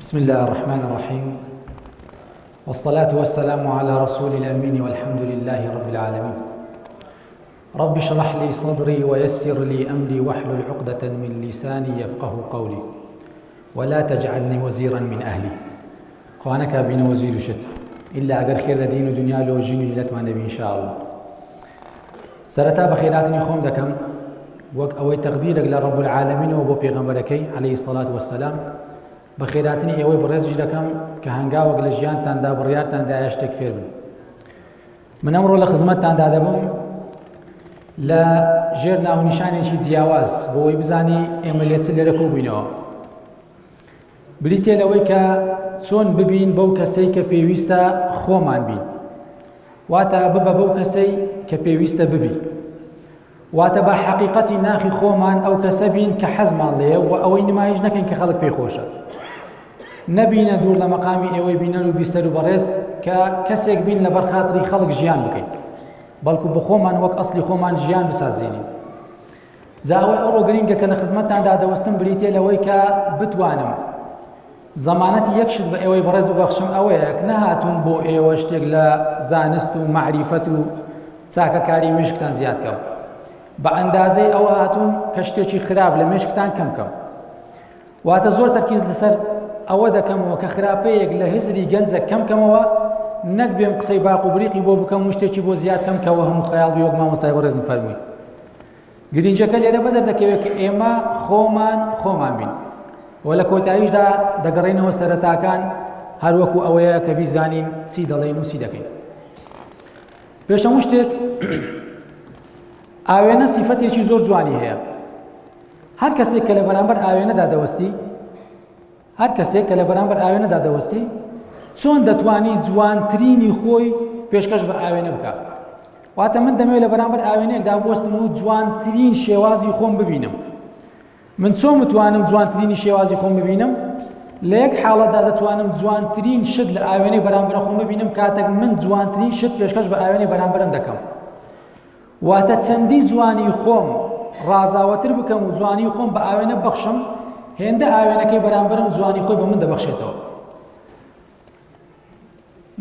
بسم الله الرحمن الرحيم والصلاة والسلام على رسول الأمين والحمد لله رب العالمين رب اشرح لي صدري ويسر لي أمري واحلل عقدة من لساني يفقه قولي ولا تجعلني وزيرا من أهلي خوانك بين وزير شت إلا أقر خير دين ودنيا لو جيني لتما نبي إن شاء الله سەرەتا بەخێراتنی خۆم دەکەم وەک ئەوەی تەقدیرێک لە ڕەب العالمینەوە بۆ پێغەمبەرەکەی عليهەی سەڵات وەسەلام بە خێراتنی ئێوەی بەڕێزیش دەکەم کە هەنگاوەک لە ژیانتاندا بڕارتاندا شتێک فێر بن من ئەمڕۆ لە خزمەتتاندا دەبم لە ژێر ناونیشانێکی جیاواز بۆی بزانی ئێمە لێچ لێرە کۆبووینەوە بریتیە لەوەی کە چۆن ببین بەو کەسەی کە پێویستە خۆمان بین واتە ببە بەو کەسەی کە پێویستە ببی واتە بە حەقیقەتی ناخی خۆمان ئەو کەسە بین کە حەزمان لێ و ئەوەی نمایش نەکەین کە خەڵک پێی خۆشە نەبینە دوور لە مەقامی ئێوەی بینەر و بیسەر و بەڕێز کە کەسێک بین لە بەرخاتری خەڵک ژیان بکەین بەڵکو بخۆمان وەک ئەسلی خۆمان ژیان بسازێنین جا ئەوەی ئەوڕۆ گرینگە کە لە خزمەتتاندا دەوەستم بریتە لەوەی کە بتوانم زەمانەتی یەک شت بە ئێوەی بەڕێز و بەخشم ئەوەیە نەهاتون بۆ ئێوە شتێک لە زانست و معریفەت و چاکەکاری مشکتان زیاد کەم بە ئەندازەی ئەوە هاتوون کە شتێکی خراپ لە مشکتان کەم کەم واتە زۆر تەرکیز لەسەر ئەوە دەکەمەوە کە خراپەیەک لە هزری گەنجە کەم کەمەوە نەک بێم قسەی باق و بریقی بۆ بکەم و شتێکی بۆ زیاد کەم کەەوە هەموو خەیاڵ وەک مامۆستای بەڕێزم فەرمووی گرنجەکە لێرە بەدەر دەکەوێت کە ئێمە خۆمان خۆمان بین و لە کۆتاییشدا دەگەڕێنەوە سەرەتاکان هەروەکو ئەوەیە کە بیزانین چی دەڵێن و چی دەکەین پێشەمو شتێک ئاوێنە سیفەتێکی زۆر جوانی هەیە هەر کەسێک کە لە بەرامبەر ئاوێنەدا دەوەستی هەر کەسێک کە لە بەرامبەر ئاوێنەدا دەوەستی چۆن دەتوانی جوانترینی خۆی پێشکەش بە ئاوێنە بکات واتە من دەمەوێت لە بەرامبەر ئاوێنێکدا بستم و جوانترین شێوازی خۆم ببینم من چۆن متوانم جوانترینی شێوازی خۆم ببینم لە یەک حاڵەتدا دەتوانم جوانترین شت لە ئاوێنەی بەرامبەر خۆم ببینم کاتێک من جوانترین شت پێشکەش بە ئاوێنەی بەرامبەرم دەکەم واتە چەندی جوانی خۆم ڕازاوەتر بکەم و جوانی خۆم بە ئاوێنە بەخشم هێندە ئاوێنەکەی بەرامبەرم جوانی خۆی بە من دەبەخشێتەوە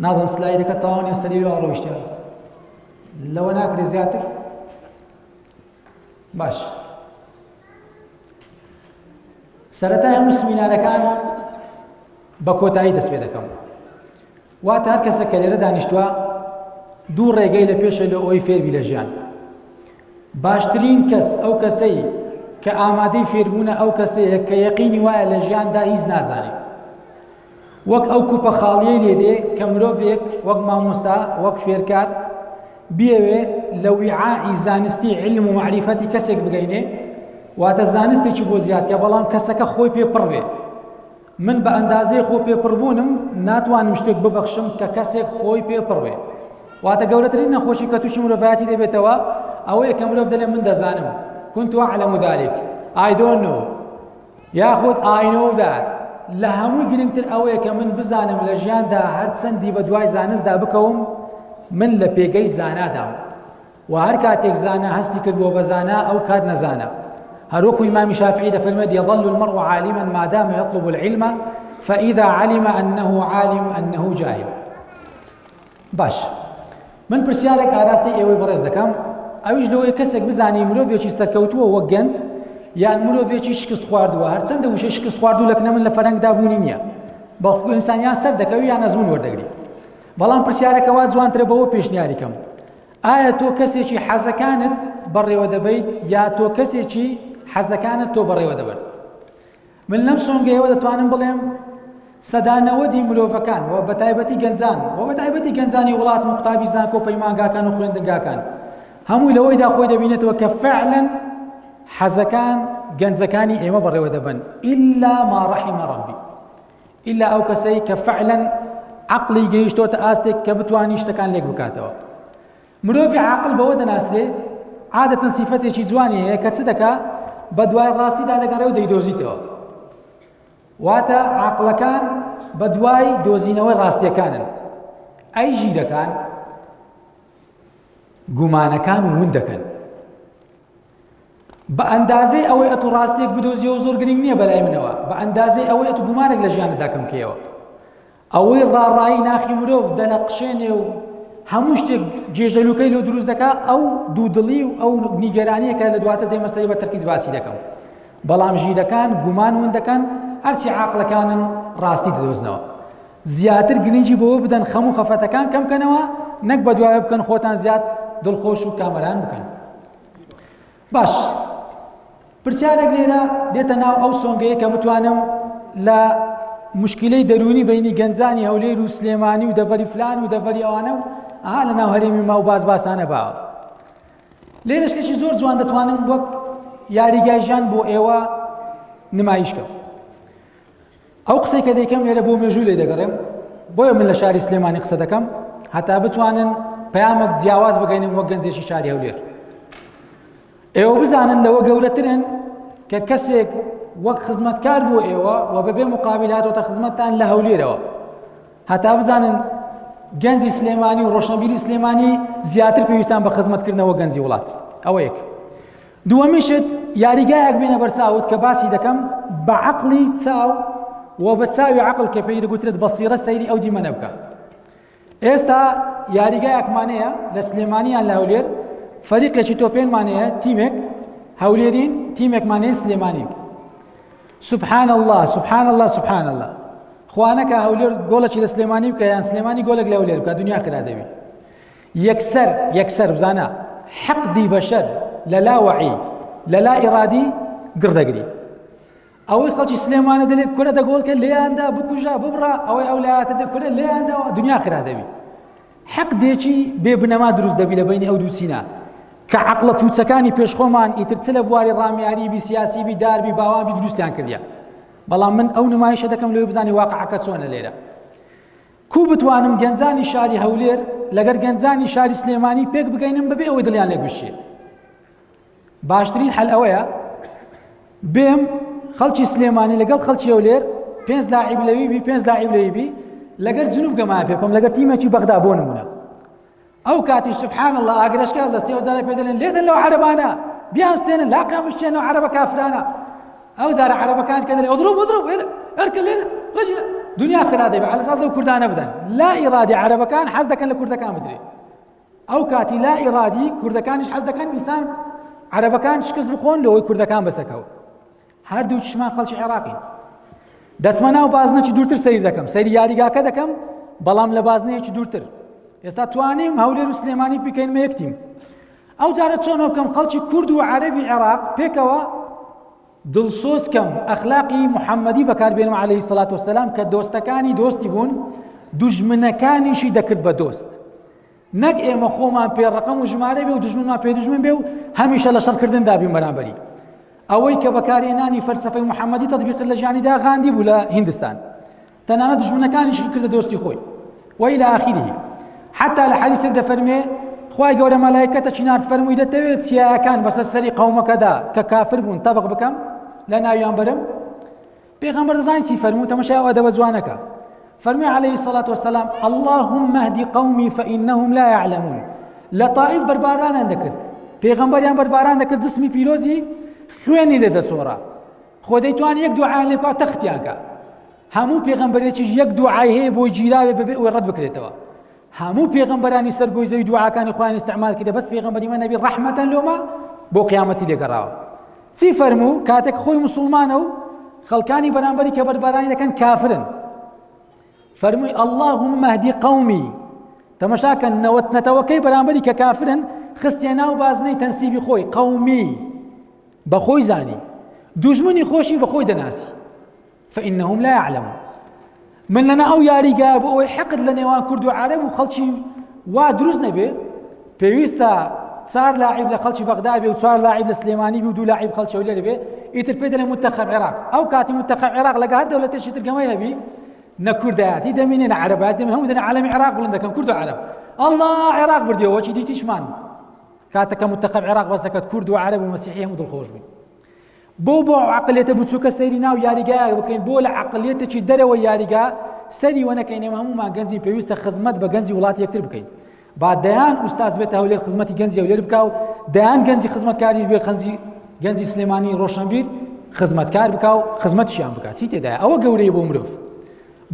نازم سلایدەکە تاوان نیە سەری لەوە ڕۆیشتە لەوە ناکرێ زیاتر باش سەرەتا هەموو سمینارەکان بە کۆتایی دەست پێ دەکەم واتە هەر کەسێک کە لێرە دانیشتووە دوو ڕێگەی لە پێشە لە ئەوەی فێربی لە ژیان باشترین کەس ئەو کەسەی کە ئامادەی فێربوونە ئەو کەسەیە کە یەقینی وایە لە ژیاندا هیچ نازانێت وەک ئەو کوپە خاڵیەی لێدێ کە مرۆڤێک وەک مامۆستا وەک فێرکار بێوێ لە ویعائی زانستی علم و معریفەتی کەسێک بگەینێ واتە زانستێکی بۆ زیادکە بەڵام کەسەکە خۆی پێ پڕ بێ من بە ئەندازەی خۆ پێپڕبوونم ناتوانم شتێک ببەخشم کە کەسێک خۆی پێپڕ بێ واتە گەورەترین نەخۆشی کە تووشی مرۆڤایەتی دەبێتەوە ئەوەیە کە مرۆڤ دەلێ من دەزانم كنت أعلم ذلك I don't know یاخود I know that لە هەمووی گرنگتر ئەوەیە کە من بزانم لە ژیاندا هەرچەندی بە دوای زانستدا بکەوم من لە پێگەی زانادام وە هەر کاتێک زانا هەستی کرد بۆ بە زانا ئەو کات نەزانە هەروەکو ئیمامی شافعی دەفەرمێت یظل المرء عالما ما دام يطلب العلم فإذا علم أنه عالم أنه جاهل باش من پرسیارێک ئاراستەی ئێوەی بەڕێز دەکەم ئەویش لەوەی کەسێک بزانانی مرۆڤێکی سەرکەوتووە وە گەنج یان مرۆڤێکی شکست خواردووە هەرچەندە وشە شکست خواردو لەکنە من لە فەرەنگدا بوونی نییە بەڵکو ئینسانیان سەر دەکەوی یان ئەزمون وەردەگری بەڵام پرسیارەکەوا جوانترە بەوە پێشنیاریکەم ئایا تۆ کەسێکی حەزەکانت بەڕێوە دەبیت یا تۆ کەسێکی حەزەکانت تۆ بەڕێوە دەبن من لەم سۆنگەیەوە دەتوانم بڵێم سەدانەوەدی مرۆڤەکان و بە تایبەتی گەنجان و بە تایبەتی گەنجانی وڵات و قوتابی زانکۆ پەیمانگاکان و خوێندنگاکان هەمووی لەوەیدا خۆی دەبینێتەوە کە فعلەن حەزەکان گەنجەکانی ئێمە بەڕێوە دەبن ئللا ماڕەحی مەڕەبی ئیلا ئەو کەسەی کە فعلا عقلی گەیشتۆتە ئاستێک کە بتانی شتەکان لێک بکاتەوە مرۆڤی عقل بەوە دەناسرێ عادەتەن سیفەتێکی جوانی هەیە کە چ دەکا بە دوای ڕاستیدا دەگەڕێ و دەیدۆزیتەوە واتە عقلەکان بە دوای دۆزینەوەی ڕاستیەکانن ئەی ژیرەکان گومانەکان ون دەکەن بە ئەندازەی ئەوەی ئەتو ڕاستیەک بدۆزیەوە زۆر گرنگ نییە بەلای منەوە بە ئەندازەی ئەوەی ئەتو گومانێک لە ژیانت دەکەم کەیەوە ئەوەی ڕاڕایی ناخی مرۆڤ دەنەقشێنێ و هەموو شتێک جێژەلوکەی لۆ دروست دەکا ئەو دوودڵی و ئەو نیگەرانیە کە لە دواتر دەی مەسەری بە تەرکیز باسی دەکەم بەڵام ژیرەکان گومان ون دەکەن هەرچی عقلەکانن ڕاستی دەدۆزنەوە زیاتر گرنگی بۆ بدەن خەم و خەفەتەکان کەم بکەنەوە نەک بە دوایە بکەن خۆتان زیاد دڵخۆش و کامەران بکەن باش پرسیارێک لێرە دێتە ناو ئەو سۆنگەیە کە بتوانم لە مشکلەی دەرونی بینی گەنجانی هەولێر و سلێمانی و دەڤەری فلان و دەڤەری ئەوانە و ئەها لە ناو هەرێمی ما و باز باسانە باوە لێرە شتێکی زۆر جوان دەتوانم وەک یاریگای ژان بۆ ئێوە نمایشکەم ئەو قسەی کە دەیکەم لێرە بۆ مێژوو لێ دەگەڕێم بۆیە من لە شاری سلێمانی قسە دەکەم هەتا بتوانن پامەک جیاواز بگەینم وە گەنجێکی شاری هەولێر ئێوە بزانن لەوە گەورەترن کە کەسێک وەک خزمەتکار بوو ئێوە و بەبێ مقابل هاتۆتە خزمەتتان لە هەولێرەوە هەتا بزانن گەنجی سلێمانی و ڕۆشنبیری سلێمانی زیاتر پێویستان بە خزمەتکردنەوە گەنجی وڵات ئەوە یەک دووەمین شت یاریگایەک بینە بەرچاوت کە باسی دەکەم بە عقلی چاو و بە چاوی عقل کە پێی دەگوترێت بەسیرە سەیری ئەو دیمەنە بکە ئێستا یاریگایەکمانەیە لە سلێمانیان لە هەولێر فەریقێکی تۆپێنمانەیە تیمێک هەولێرین تیمێکمانەیە سلێمانی سبحان الله سبحان الله سبحان الله خوانەکە هەولێر گۆڵەکی لە سلێمانی بکە یان سلێمانی گۆلک لە هەولێر بکە دنیا کرا دەبی یەکسەر یەکسەر بزانە حەقدی بەشەر لە لا وەعی لە لا ئیرادی گڕدەگری ئەوەی خەڵکی سلێمانە دەلێت کورە دەگۆڵکە لێیاندا بکوژە ببڕە ئەوەی ئەو لایاتە دە کورە لێیانداوە دنیا خرا دەبی حەق دێکی بێ بنەما دروست دەبی لە بینی ئەو دووچینە کە عقلە پوچەکانی پێشخۆمان ئیتر چ لە بواری ڕامیاری بی سیاسی بی داربی باوابی دروستیان کردیان بەڵام من ئەو نمایشە دەکەم لێ بزانانی واقعەکە چۆنە لێرە کوو بتوانم گەنجانی شاری هەولێر لەگەر گەنجانی شاری سلێمانی پێک بگەینم بەبێ ئەوەی دڵیان لێ بشێ باشترین حەل ئەوەیە بێم خەڵکی سلێمانی لەگەڵ خەڵکی هەولێر پێنج لاعیب لەویبی پێنج لاعیب لەویبی لەگەر جنوب گەمایان پێ بکەم لەگەر تیمێکی بەغدا بۆ نمونە ئەو کاتیش سبحان اللە ئاگرەشکە دەستی ئەوزارە پێ دەلێن لێدەن لەو عەرەبانە بیانستێنن لاقیان بشتێنەوە عەرەبە کافرانە ئەو زارە عەرەبەکان کە دەلێ ئەضرب ئەضرب هەرکە لێ رەجل دنیا خرا دەبێ على اساس لەو کوردانە بدەن لا ئیرادی عەرەبەکان حەز دەکەن لە کوردەکان بدرێ ئەو کاتی لا ئیرادی کوردەکانیش حەز دەکەن ئینسان عەرەبەکان شکست بخۆن لەوەی کوردەکان بەسەکەوە هەردووکیشمان خەڵکی عێراقین دەچمە ناو بازنەکی دوورتر سیر دەکەم سەیری یاریگاکە دەکەم بەڵام لە بازنەیەکی دوورتر ئێستا توانیم هەولێر و سلێمانی پیکەینمە یەکتیم ئەو جارە چۆنە بکەم خەڵکی کورد و عەربی عێراق پێکەوە دڵسۆزکەم ئەخلاقی محەممەدی بەکاربێنم عليهەی سلات وسلام کە دۆستەکانی دۆستی بوون دوژمنەکانیشی دەکرد بە دۆست نەک ئێمە خۆمان پێ ڕقم و ژمارە بێ و دژمنمان پێ دژمن بێ و هەمیشە لە شەڕکردن دابین بەرامبەری ئەوەی کە بەکارهێنانی فەلسفەی محەممەدی تطبیق لە ژیانیدا غاندی بوو لە هندستان تەنانە دژمنەکانیشی کردە دۆستی خۆی وەی لە ئاخیری حتا لە حەدیسێک دەفەرمێ خی گەورە مەلایکەتە چینارد فەرمووی دەتەوێت چیاکان بەسەر سەری قومەکەدا کە کافر بوون تەبق بکەم لە ناویان برم پێغەمبەر دەزانی چی فەرموو تەمەشای ئەو ئەدەبە جوانەکە فەرمی عليه الصلاة والسلام اللهم اهدی قومی فإنهم لا يعلمون لە طائف بەربارانیان دەکرد پێغەمبەریان بەرباران دەکرد جسمی پیرۆزی خوێنی لێ دەچۆڕا خۆ دەیتوان یەک دوعایان لێ بکات تەختیانکە هەموو پێغەمبەرێکیش یەک دوعای هەیە بۆ گیراوێ بەبێ ئەوەی ڕەت بکرێتەوە هەموو پێغەمبەرانی سەر گۆی زەوی دوعاکانی خۆیان استعمال کردە بەس پێغەمبەری من نەبی ڕەحمەتەن لۆمە بۆ قیامەتی لێگەڕاوە چی فەرموو کاتێک خۆی مسلمانە و خەڵکانی بەرامبەری کە بەربارانی دەکەن کافرن فەرمووی اللهم مهدی قومی تەمەشاکە نەوەت نەتەوەکەی بەرامبەری کە کافرن خستێ ناو بازنەی تەنسیبی خۆی قومی بەخۆی زانی دوژمنی خۆشی بەخۆی دەناسی فإنهم لا يعلمون من لەنا ئەو یاریگایە بۆ ئەوەی حەقت لە نێوان کورد و عەرەب و خەڵکی وا دروست نەبێ پێویستە چار لاعیب لە خەڵکی بەغدا بێ و چار لاعیب لە سلێمانی بی و دوو لاعیب خەڵکی و لێرە بێ ئیتر پێ دەڵێ متەخەب عێراق ئەو کاتی متەخەب عێراق لەگە هەر دەولەتێکی ترگەمە هەبی نە کوردایەتی دەمینێ نە عەرەبات دەمێ هەموو دەنە عالەمی عێراق بڵند دەکەم کورد و عەرەب ئەڵڵا عێراق بردیەوەکی دیتیشمان کاتەکە متەخەب عێراق بەسەکەت کورد و عەرەب و مەسیحی هەموو دڵخۆش بوو بۆ بۆ ئەو عقلیەتە بچووکە سەیری ناو یاریگایەک بکەین بۆ لە عقلیەتێکی دەرەوە یاریگا سەری وە نەکەین ئێمە هەمومان گەنجی پێویستە خزمەت بە گەنجی وڵاتی یەکتر بکەین با دەیان ئوستاز بێت هەولێر خزمەتی گەنجی هەولێر بکە و دەیان گەنجی خزمەتکاری بێ خەنجی گەنجی سلێمانی ڕۆشنبیر خزمەتکار بکە و خزمەتشیان بکات چی تێدا ئەوە گەورەی بۆ مرۆڤ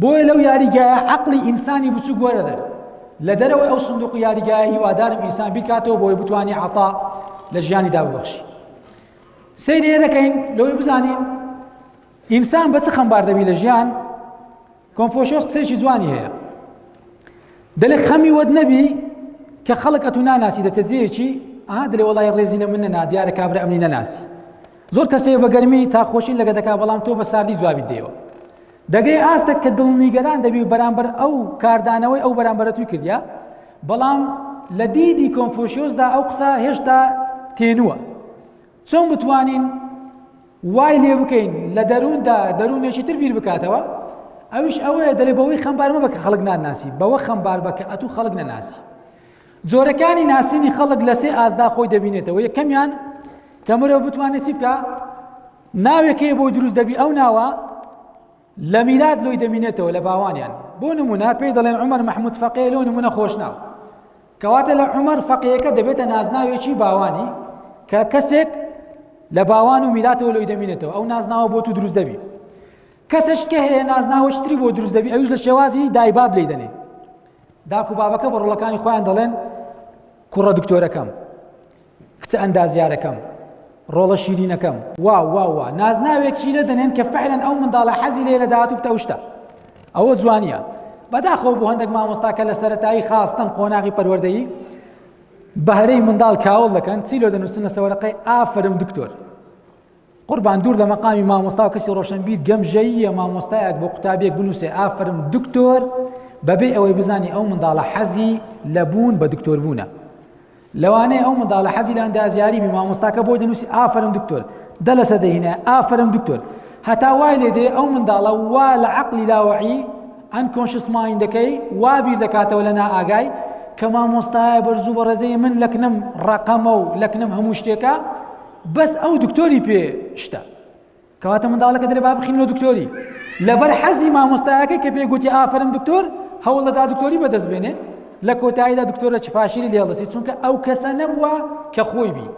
بۆیە لەو یاریگایە عقلی ئینسانی بچوو گۆرە دەر لە دەرەوەی ئەو سندوق یاریگایە هیوادارم ئینسان بیکاتەوە بۆی بتوانانی عتا لە ژیانیدا ببخشی سەیری ئێ دەکەین لەوەی بزانین ئینسان بە چ خەمبار دەبی لە ژیان کۆنفۆشۆس قسەیەکی جوانی هەیە دەلێ خەمی وەت نەبی کە خەڵک ئەتو ناناسی دەچێت جێیەکی ئا دەلێ وڵی ڕێزینە من نەنا دیارە کابرا ئەمنی نەناسی زۆر کەسەیە بە گەرمی چاخۆشی لەگە دەکا بەڵام تۆ بە ساردی جوابی دێەوە دەگەی ئاستێک کە دڵ نیگەران دەبی و بەرامبەر ئەو کاردانەوەی ئەو بەرامبەرە توی کردیا بەڵام لە دیدی کۆنفۆشیۆسدا ئەو قسە هێشتا تێنووە چۆن بتوانین وای لێ بکەین لە دەرووندا دەروونێکی تر بیر بکاتەوە ئەوش ئەوەیە دەلێ بەوەی خەمبارمە بە کە خەڵک ناناسی بەوە خەمبار بە کە ئەتو خەڵک نەناسی جۆرەکانی ناسینی خەڵک لە سێ ئازدا خۆی دەبینێتەوە یەکەمیان کە مرۆڤ بتوانێتی بکە ناوێک هەیە بۆی دروست دەبی ئەو ناوە لە میلاد لۆی دەمینێتەوە لە باوانیان بۆ نمونە پێی دەڵێن عمر محمود فەقێ لۆ نمونە خۆشناو کەواتە لە عمر فەقیەکە دەبێتە نازناوێکی باوانی کە کەسێک لە باوان و میلاتەوە لۆی دەمینێتەوە ئەو نازناوە بۆ تو دروست دەبی کەسەش کە هەیە نازناوەشتری بۆ دروست دەبی ئەوش لە شێوازی دایباب لی دەنێ داکو بابەکە بە ڕۆڵەکانی خۆیان دەڵێن کوڕە دکتۆرەکەم کچە ئەندازیارەکەم، ڕۆڵە شیرینەکەم، وا وا وا نازناوێکی لێ دەنێن کە فعلەن ئەو منداڵە حەزی لێ لە داهاتوو بتە ئەو شتە ئەوە جوانیە بەداخەوە بۆ هەندێک مامۆستا کە لە سەرەتایی خاستن قۆناغی پەروەردەیی بەهرەی منداڵ کاول دەکەن چی لۆ دەنووسن لە سەوەرەقەی ئافرم دکتۆر قوربان دوور لە مەقامی مامۆستا و کەسی ڕۆشنبیر گەمژەییە مامۆستایەک بۆ قوتابێک بنووسێ ئافرم دکتۆر بەبێ ئەوەی بزانانی ئەو منداڵە حەزی لە بوون بە دکتۆر بوونە لەوانەیە ئەو منداڵە حەزی لە ئەندازیاری بی مامۆستاکە بۆی دەنووسی ئافرم دکتۆر دە لە سەدەهینە ئافرم دکتۆر هەتا وای لێ دێ ئەو منداڵە وا لە عقلی لاوەعی ئەن کۆنشس مایندەکەی وا بیر دەکاتەوە لە نائگای کە مامۆستایە بەرزوو بە ڕێزەی من لەکنم ڕقەمە و لەکنم هەموو شتێکە بەس ئەو دکتۆری پێ شتە. کەواتە منداڵەکە دەێ با بخینەوە دکتۆری لەبەر حەزی مامۆستایەکەی کە پێگوتی ئافرم دکتۆر هەوڵ دەدا دکتۆری بەدەست بێنێ لە کۆتاییدا دکتۆرە چپاشیری لێڵدەسی چونکە ئەو کەسە نەبووە کە خۆی بی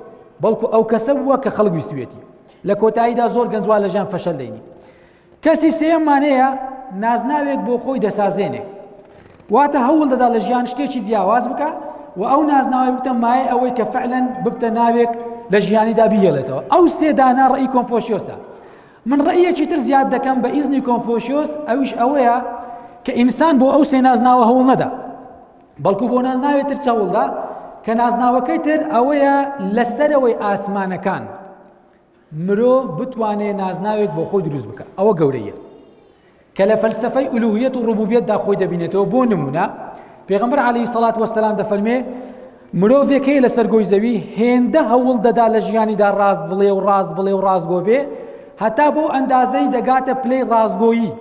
بەڵکو ئەو کەسە بووە کە خەڵک ویستوێتی لە کۆتاییدا زۆر گەنجوا لە ژیان فەشەل دەینی کەسی سێیەممان هەیە نازناوێک بۆ خۆی دەسازێنێ واتە هەوڵ دەدا لە ژیان شتێکی جیاواز بکە و ئەو نازناوی بتە مایە ئەوەی کە فعلەن ببتە ناوێک لە ژیانیدا بهێڵێتەوە ئەو سێدانە ڕێی کۆنفۆشیۆسە من ڕێیەکی تر زیاد دەکەم بە ئیزنی کۆنفۆشیۆس ئەوش ئەوەیە کە ئینسان بۆ ئەو سێ نازناوە هەوڵ نەدا بەڵکو بۆ نازناوێت تر چاوڵدا کە نازناوەکەی تر ئەوەیە لەسەرەوەی ئاسمانەکان مرۆڤ بتوانێ نازناوێک بۆ خۆی دروست بکە ئەوە گەورەیە کە لە فەلسفەی ئولوهیت و ڕبوبیتدا خۆی دەبینێتەوە بۆ نمونە پێغمبەر عليه سەڵات وەسەلام دەفەرمێ مرۆڤێک هەیە لەسەر گۆی زەوی هێندە هەوڵ دەدا لە ژیانیدا ڕاست بڵێ و ڕاست بڵێ و ڕاستگۆ بێ هەتا بۆ ئەندازەی دەگاتە پلەی ڕاستگۆیی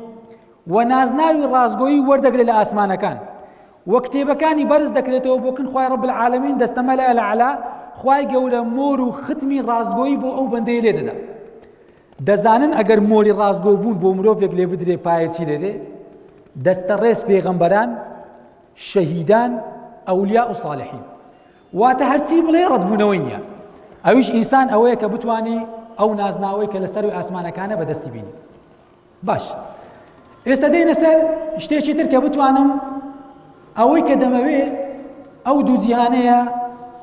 و نازناوی ڕاستگۆیی وەردەگرێت لە ئاسمانەکان وە کتێبەکانی بەرز دەکرێتەوە بۆ کن خوای رب العالمین دەستە مەلە الاعلا خوای گەورە مۆر و ختمی ڕاستگۆیی بۆ ئەو بەندەی لێ دەدا دەزانن ئەگەر مۆری ڕاستگۆ بوون بۆ مرۆڤێک لێ بدرێ پایەتی لێدێ دەستە ڕێز پێغەمبەران شەهیدان ئەولیا و صالحین واتە هەرچی بڵێ ڕەتبوونەوەی نییە ئەویش ئینسان ئەوەیە کە بتانی ئەو نازناوەی کە لە سەروی ئاسمانەکانە بەدەستی بینی باش ئێستا دێنە سەر شتێکی تر کە بتوانم ئەوەی کە دەمەوێ ئەو دوو جیهانەیە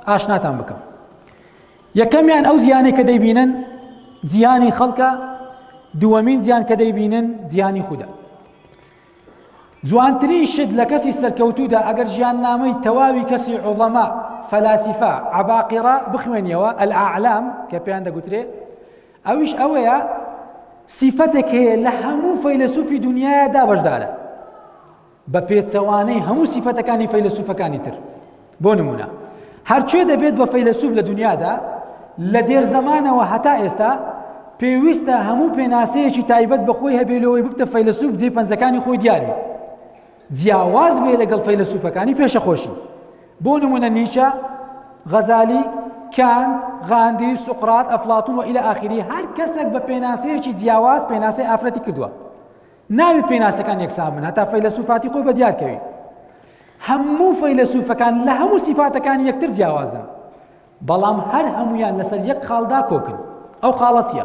ئاشناتان بکەم یەکەمیان ئەو زیانێک کە دەیبینن جیهانی خەڵکە دووەمین زیان کە دەیبینن جیهانی خوددا جوانترین شت لە کەسی سەرکەوتودا ئەگەر ژیان نامەی تەواوی کەسی عوڵەما فەلاسیفا عباقیڕا بخوێنیەوە ئەلعالام کە پێیان دەگوترێ ئەویش ئەوەیە سیفەتێک هەیە لە هەموو فەیلسوفی دنیاە دا بەشدارە بە پێچەوانەی هەموو سیفەتەکانی فەیلسوفەکانی تر بۆ نمونە هەرچێ دەبێت بە فەیلسوف لە دنیادا لە دێر زمانەوە هەتا ئێستا پێویستە هەموو پێناسەیەکی تایبەت بەخۆی هەبێلەوەی ببتە فەیلسوف جێ پەنجەکانی خۆی دیاربی جیاواز بێ لەگەڵ فەیلەسوفەکانی پێشە خۆشی بۆ نمونە نیچە غەزالی کاند غاندی سوقرات ئەفلاتون و ئیلە ئاخری هەر کەسێک بە پێناسەیەکی جیاواز پێناسەی ئافرەتی کردووە ناوی پێناسەکان یەکسان من هەتا فەیلەسوفاتی خۆی بە دیارکەوی هەموو فەیلەسوفەکان لە هەموو سیفاتەکانی یەکتر جیاوازن بەڵام هەر هەمویان لەسەر یەک خاڵدا کۆکن ئەو خاڵە چیە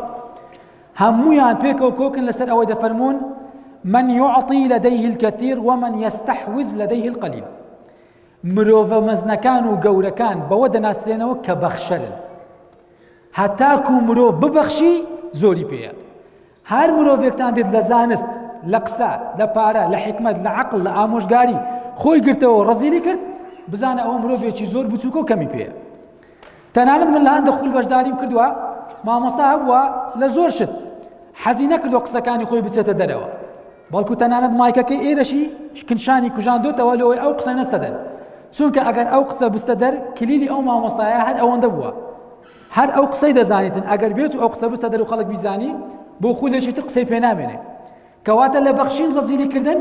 هەمویان پێکەوە کۆکن لەسەر ئەوەی دەفەرمونون من يعطي لديه الكثير ومن يستحوذ لديه القليل مرۆڤە مەزنەکان و گەورەکان بەوە دەناسرێنەوە کە بەخشەرن هەتاکو مرۆڤ ببەخشی زۆری پێەت هەر مرۆڤێکتان دێت لە زانست، لە قسە، لە پارە، لە حکمت، لە عقل، لە ئامۆژگاری خۆی گرتەوە ڕزیلی کرد بزانە ئەوە مرۆڤێکی زۆر بچووکە و کەمی پێە تەنانەت من لە هەندە خول بەشداریم کردووە مامۆستا هەبووە لە زۆر شت حەزی نەکردو قسەکانی خۆی بچێتە دەرەوە بەڵکو تەنانەت مایکەکەی ئێرەشی شکنشانی کوژاندۆتەوە لەوەی ئەو قسە نەستە دەر چونکە ئەگەر ئەو قسە بستە دەر کلیلی ئەو مامۆستایە هەر ئەوەندە بووە هەر ئەو قسەی دەزانیتن ئەگەر بێت و ئەو قسە بستە دەرو خەڵک بیزانی بۆ خولێکی تر قسەی پێ نامێنێ کەواتە لە بەخشین ڕزیلی کردن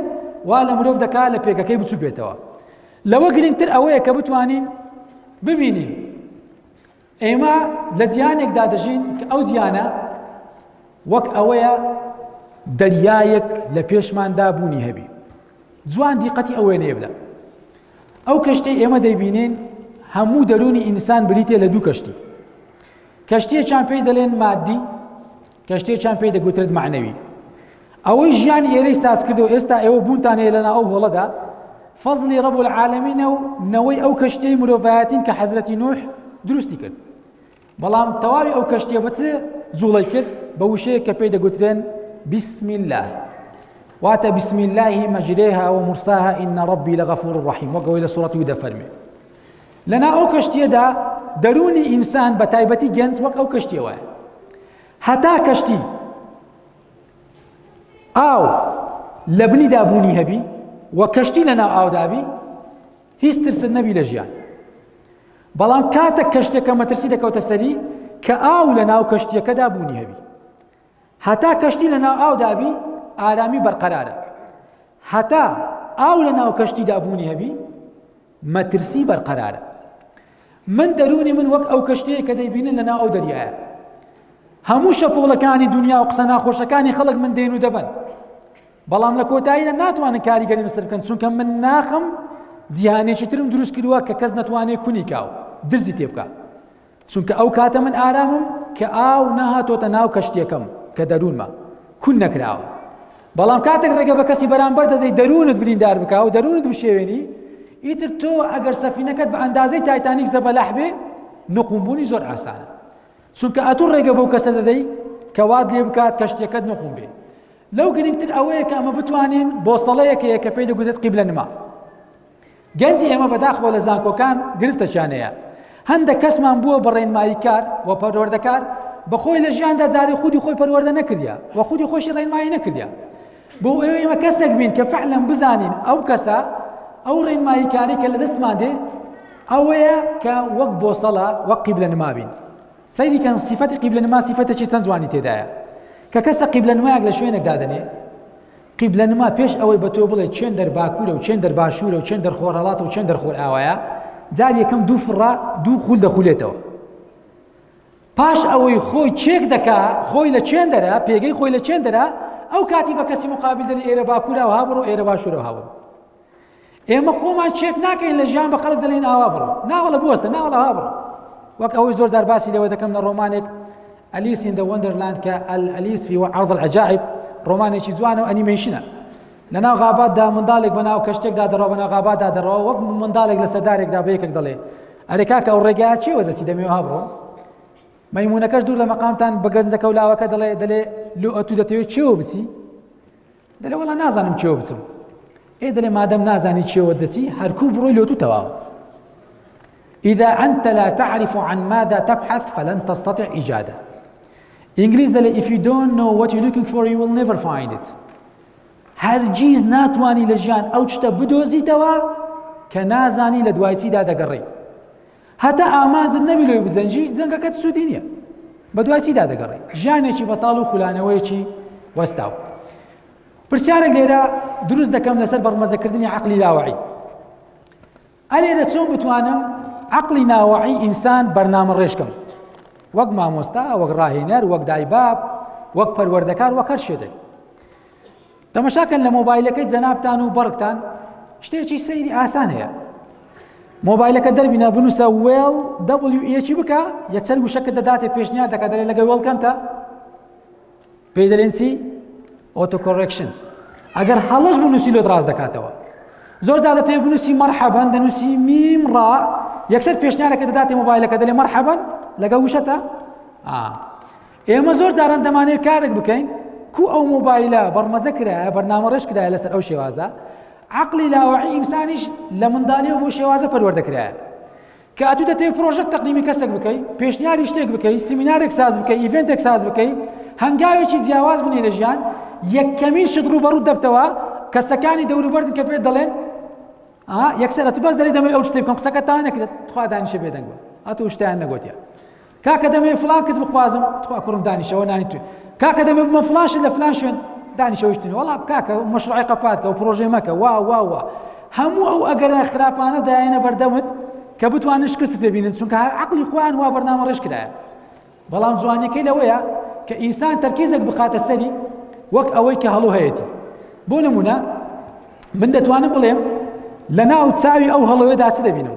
وا لە مرۆڤ دەکا لە پێگەکەی بچوو بێتەوە لەوە گرنگتر ئەوەیە کە بتوانین ببینین ئێمە لە جیانێکدا دەژین کە ئەو جیانە وەک ئەوەیە دەریایەک لە پێشماندا بوونی هەبی جوان دیقەتی ئەوێنێ بدە ئەو کەشتەی ئێمە دەیبینین هەموو دەروونی ئینسان بریتێ لە دوو کەشتی کەشتێکیان پێی دەلێن مادی کەشتێکیان پێی دەگوترێت معنەوی ئەوەی ژیانی ئێرەی ساز کرد و ئێستا ئێوە بوونتان هەیە لەنا ئەو هۆڵەدا فەزلی ڕەب العالمینە و نەوەی ئەو کەشتەی مرۆڤایەتین کە حەزرەتی نوح دروستی کرد بەڵام تەواوی ئەو کەشتیە بە چ جوڵەی کرد بە وشەیە کە پێی دەگوترێن بسم الله واتە بسم الله مجريها ومرساها إن ربي لغفور رحيم وقوي لسورة يودا فرمي لنا أو كشتية دا دەرونی ئینسان بە تایبەتی گەنج وەک ئەو کەشتیە وایە هەتا کەشتی ئاو لە بنیدا بوونی هەبی و کەشتی لە ناو ئاودابی هیچ ترست نەبی لە ژیان بەڵام کاتە کەشتێکە مەترسی دەکەوتە سەری کە ئاو لە ناو کەشتیەکەدا بوونی هەبی هەتا کەشتی لە ناو ئاودابی ئارامی بەرقەرارە هەتا ئاو لە ناو کەشتیدا بوونی هەبی مەترسی بەرقەرارە من دەرونی من وەک ئەو کەشتەیە کە دەیبینن لە ناو ئەو دەریایە هەموو شەپۆڵەکانی دنیا و قسە ناخۆشەکانی خەڵک من دێن و دەبن بەڵام لە کۆتاییدا ناتوانن کاریگەری لەسەر بکەن چونکە من ناخم جیهانێکی ترم دروست کردووە کە کەس نەتوانێت کونی کاو درزی تێ بکە چونکە ئەو کاتە من ئارامم کە ئاو نەهاتۆتە ناو کەشتێکم کە دەروونمە کون نەکراوە بەڵام کاتێک ڕێگە بە کەسی بەرامبەر دەدەی دەروونت بریندار بکە و دەروونت بشێوێنی ئیتر تۆ ئەگەر سەفینەکەت بە ئەندازەی تایتانیک زەبەلاح بێ نقومبوونی زۆر ئاسانە چونکە ئەتو ڕێگە بەو کەسە دەدەی کە وات لێ بکات کەشتەکەت نقوم بێ لەو گرنگتر ئەوەیە کە ئەمە بتوانین بۆسەڵەیەک هەیە کە پێی دەگوتێت قیبلە نما گەنجی ئێمە بەداخەوە لە زانکۆکان گرفتەچانەیە هەندە کەسمان بووە بە ڕێنمایی کار و پەروەردەکار بە خۆی لە ژیاندا جارێ خودی خۆی پەروەردە نەکردە و خودی خۆشی ڕێنمایی نەکردە بۆ ئێوە ئێمە کەسێک بین کە فعلم بزانین ئەو کەسە ئەو ڕێنمایی کاری کە لە دەستمان دێ ئەوەیە کە وەک بۆسەڵە وەک قیبلە نمابین سەیری کەن سیفەتی قیبلە نما سیفەتێکی چەند جوانی تێدایە کە کەسە قیبلە نمایەک لە شوێنێک دادەنێ قیبلە نما پێش ئەوەی بە تۆ بڵێ چێن دەر باکوورە و چێن دەر باشوورە و چێن دەرخۆرەڵات و چێن دەرخۆر ئاوایە جار یەکەم دوو فڕا دوو خول دەخولێتەوە پاش ئەوەی خۆی چێک دەکا خۆی لە چێن دەرە پێگەی خۆی لە چێن دەرە ئەو کاتی بە کەسی مقابل دەری ئێرە باکوورە و هابڕۆ ئێرە باشوورە هاوڕ ئێمە خۆمان چێک ناکەین لە ژیان بە خەڵک دەلێن ئاوا بڕۆ ناوەڵە بوەستە ناوەڵە ها بڕۆ وەک ئەوەی زۆر زار باسی لەوە دەکەم لە ڕۆمانێک ئەلیس ئین دە وەندەرلاند کە ئەلیس فی عرض العجائب ڕۆمانێکی جوانە و ئەنیمەیشنە لەناو غاباتدا منداڵێک بەناو کەشتێکدا دەڕەوە بەناو غاباتدا دەڕەوە وەک منداڵێک لە سەدارێکدا بە یەکێک دەڵێ ئەرێ کاکە ئەو ڕێگای چێوە دەچی دەمێ ها بڕۆ مەمونونەکەش دوور لە مەقامتان بە گەنجەکە و لاوەکە دەڵێ دەلێ لو ئەتو دەتەوێت چێوە بچی دەلێ وەڵا نازانم چێوە بچم ئێ دەلێ مادەم نازانی چێوە دەچی هەرکو بڕۆی لۆتو تەواوە إذا أنت لا تعرف عن ماذا تبحث فلن تستطع إجادة ئینگلیز دەلێ if you don't know what you're looking for you will never find it هەرگیز ناتوانانی لە ژیان ئەو شتە بدۆزیتەوە کە نازانی لە دوای چیدا دەگەڕێی هەتا ئامانجت نەبی لۆی بجەنگی جەنگەکەت سوودی نییە بەدوای چیدا دەگەڕی ژیانێکی بەتاڵ و خولانەوەیەکی وەستاو پرسیارێک لێرە دروست دەکەم لەسەر بەڕمەزەکردنی عقلی لاوەعی ئەلێرە چۆن بتوانم عقلی ناوەعی ئینسان بەرنامە ڕێشکەم وەک مامۆستا وەک ڕاهێنەر وەک دایباب وەک پەروەردەکار وەک هەر شێدێک تەمەشاکەن لە مۆبایلەکەی جەنابتان و بەڕکتان شتێکی سەیری ئاسان هەیە مۆبایلەکە دەربینە بنووسە وێڵ دەبلیوچی بکە یەکسەر وشەکە دەداتێ پێشنیار دەکات دەلێ لەگە وێڵکەمتە پێی دەلێنسی ئۆتۆکۆڕێکشن ئەگەر هەڵش بنووسی لۆ دراز دەکاتەوە زۆر زیادە تێ بنووسی مەرحەبەن دەنووسی میم ڕا یەکسەر پێشنیارەکە دەداتێ مۆبایلەکە دەلێ مەرحەبەن لەگە وشەتە ئا ئێمە زۆر جاران دەمانەوێت کارێک بکەین کو ئەو مۆبایلە بەڕمەزە کرایە بەرنامە ڕێش کرایە لەسەر ئەو شێوازە عقلی لاوەعی ئینسانیش لە منداڵی و بۆ شێوازە پەروەردە کرایە کە ئەتو دەتێ پرۆژەک تەقلیمی کەسێک بکەیت پێشنیاری شتێک بکەیت سیمینارێک ساز بکەیت ئیڤنتێک ساز بکەیت هەنگاوێکی جیاواز بنی لە ژیان یەکەمین شت ڕوبەڕوو دەبتەوە کەسەکانی دەوروبەردن کە پێ دەڵێن یەکسەر ئەتو بەس دەری دەمەوێت ئەو شتێک بکەم قسەکە تا نەکرێت تخوا دانیشە بێدەنگوە ئەتو شتیان نەگوتیان کاکە دەمەوێ فڵان کچ بخوازم تخوا کوڕم دانیشەوە نانی توێ کاکە دەمەوێ بمە فڵان شت لە فلان شوێن دانیشەویشتنی وەڵا کاکە مەشروعی قەپاتکە و پرۆژەی مەکە وا وا وا هەموو ئەو ئەگەرە خراپانە دایەنە بەردەمت کە بتوانن شکست پێبینن چونکە هەر عقلی خۆیان وا بەرنامە ڕێژ کرایە بەڵام جوانەکەی لەوەیە کە ئینسان تەرکیزێک بخاتە سەری وەک ئەوەی کە هەڵو هەیەتی بۆ نمونە من دەتوانم بڵێم لە ناو چاوی ئەو هەڵەوەدا چ دەبینم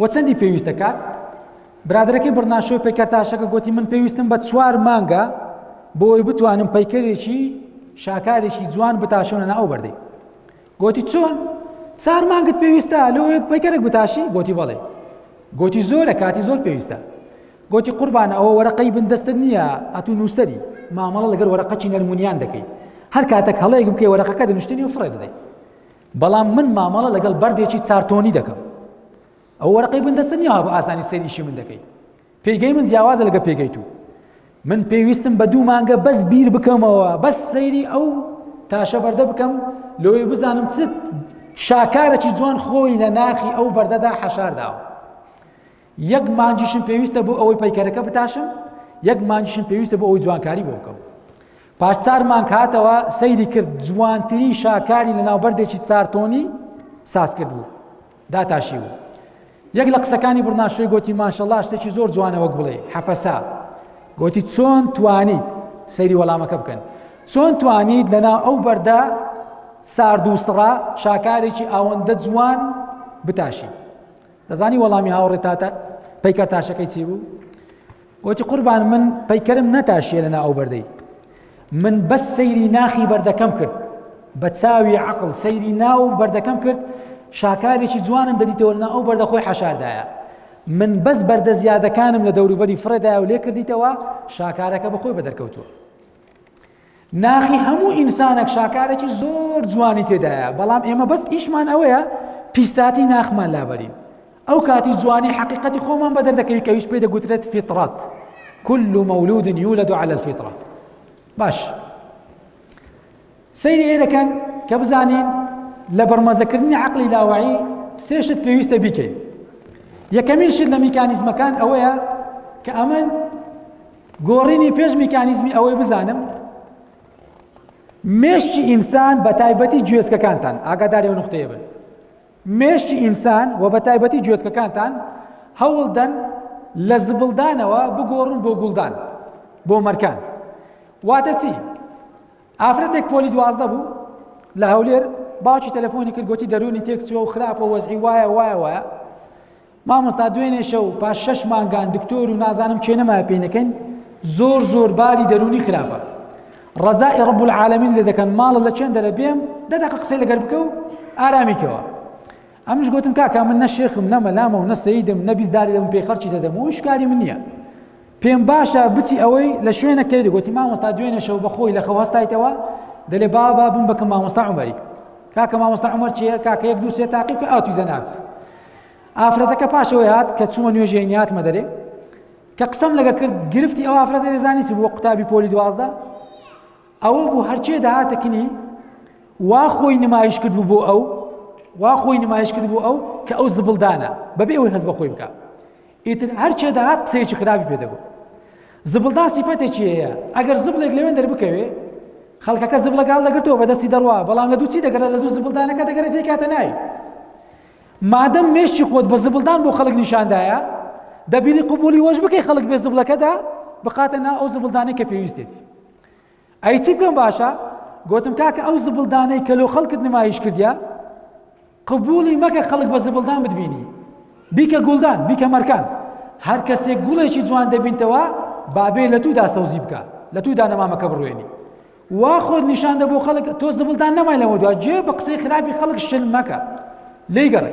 وە چەندی پێویست دەکات؟ برادەرەکەی بڕناشۆی پەیکەرتاشەکە گوتی من پێویستم بە چوار مانگە بۆی بتوانم پەیکەرێکی شاکارێکی جوان بتاشۆنە ناو بەردەی گوتی چۆن چار مانگت پێویستە لۆ پەیکەرێک بتاشی گوتی بەڵێ گوتی زۆرە کاتی زۆر پێویستە گوتی قوربان ئەوە وەرەقەی بن دەستت نییە ئەتو نووسری مامەڵە لەگەر وەرەقەکی نەرمونیان دەکەیت هەر کاتەک هەڵەیەک بکەی وەرەقەکە دەنوشتنی و فڕێ دەدەیت بەڵام من مامەڵە لەگەڵ بەردێکی چارتۆنی دەکەم ئەو وەرەقەی بن دەستە نیە بە ئاسانی سەریشی من دەکەیت پێگەی من جیاوازە لەگە پێگەی تو من پێویستم بە دوو مانگە بەس بیر بکەمەوە بەس سەیری ئەو تاشە بەردە بکەم لەوەی بزانم چ شاکارەکی جوان خۆی لە ناخی ئەو بەردەدا حەشارداوە یەک مانگیشم پێویستە بۆ ئەوەی پەیکەرەکە بتاشم یەک مانگیشم پێویستە بۆ ئەوەی جوانکاری بۆ بکەم پاش چار مانگ هاتەوە سەیری کرد جوانترین شاکاری لە ناوبەردێکی چارتۆنی ساز کرد بوو داتاشی بوو یەک لە قسەکانی بڕناشۆی گوتی ماشەڵا شتێکی زۆر جوانەوە گوڵێ حەپەسا گوتی چۆن توانیت سەیری وەڵامەکە بکەن چۆن توانیت لەنا ئەو بەردە سارد و سڕا شاکارێکی ئاوەندە جوان بتاشی دەزانی وەڵامی هاوڕێ تاتە پەیکەر تاشەکەی چی بوو وتی قوربان من پەیکەرم نەتاشیە لەنا ئەو بەردەی من بەس سەیری ناخی بەردەکەم کرد بە چاوی عقل سەیری ناو بەردەکەم کرد شاکارێکی جوانم دەدیتەوە لەنا ئەو بەردە خۆی حەشاردایە من بەس بەردە زیادەکانم لە دەوروبەری فڕێدایە و لێ کردیتەوە شاکارەکە بەخۆی بە دەرکەوتووە ناخی هەموو ئینسانێک شاکارێکی زۆر جوانی تێدایە بەڵام ئێمە بەس ئیشمان ئەوەیە پیساتی ناخمان لابەرین ئەو کاتی جوانی حقیقەتی خۆمان بەدەر دەکەوی کەویش پێ دەگوترێت فیتڕات كل مولود يولد على الفطرة باش سەیری ئێرە کەن کە بزانین لە بەرمەزەکردنی عقلی لاوعی سێ شت پێویستە بیکەین یەکەمین شت لە میکانیزمەکان ئەوەیە کە ئەمن گۆڕینی پێش میکانیزمی ئەوەی بزانم مێشتی ئینسان بە تایبەتی گوێزکەکانتان ئاگاداری و نقطەیە بن مێشتی ئینسان و بە تایبەتی گوێزکەکانتان هەوڵدەن لە زبڵدانەوە بگۆڕن بۆ گوڵدان بۆ مەرکان واتە چی ئافرەتێک پۆلی دوازدە بوو لە هەولێر باوکی تەلەفۆنی کرد گوتی دەرونی تێک چوە و خراپە وەزعی وایە وایە وایە مامۆستا دوێنێ شەو پاش شەش مانگان دکتۆر و نازانم چێ نەمایە پێ نەکەین زۆر زۆر باری دەرونی خراپە ڕزای ڕب العالمین لێ دەکەن ماڵە لە چێن دەرە بێم دەدەقە قسەی لەگەر بکە و ئارامیکەوە ئەمنیش گوتم کاکا من نە شێخم نە مەلامە و نە سەیدم نە بیزداری دەبم پێی خەڵکی دەدەم و شکاری من نییە پێم باشە بچی ئەوەی لە شوێنە کەیری گوتی مامۆستا دوێنێ شەو بەخۆی لە خەو هەستایتەوە دەلێ با با بم بەکەم مامۆستا عمەری کاکە مامۆستا عمر چیە کاکە یەک دوو سێ تاقی کە ئاوتی زەنات ئافرەتەکە پاشەوەی هات کە چوومە نوێژێ نیاتمە دەرێ کە قسەم لەگە کرد گرفتی ئەو ئافرەتە دەزانی چ بووە قوتابی پۆلی دوازدە ئەوە بوو هەرچێ دەهاتە کنی وا خۆی نمایش کرد بوو بۆ ئەو وا خۆی نمایش کرد بوو ئەو کە ئەو زبڵدانە بەبێ ئەوی هەز بە خۆی بکە ئیتر هەرچێ دەهات قسەیەکی خراپی پێ دەگوت زبڵدان سیفەتێکی هەیە ئەگەر زبڵێک لەوێن دەربکەوێ خەڵکەکە زب لەگەڵ دەگرتەوە بەدەستی دەڕوا بەڵام لە دووچی دەگەرە لە دوو زبلدانەکە دەگەرێت کاتە نای مادەم مێشتی خۆت بە زبلدان بۆ خەڵک نیشاندایە دەبیری قوبولی وەش بکەی خەڵک بێ زبلەکەدا بخاتە نا ئەو زبلدانی کە پێویستێتی ئەی چی بکەم باشە گوتم کاکە ئەو زبڵدانەی کە لۆ خەڵکت نمایش کردیا قبولی مەکە خەڵک بە زبڵدان بتبینی بیکە گوڵدان بیکە مەرکان هەر کەسێک گوڵێکی جوان دەبینتەوە بابێ لە تودا سەوزی بکە لە تودا نەمامەکە بڕوێنی وا خۆت نیشان دە بۆ خەڵک تۆ زبڵدان نەمای لەوە دو جێ بە قسەی خراپی خەڵک شل مەکە لی گەڕێ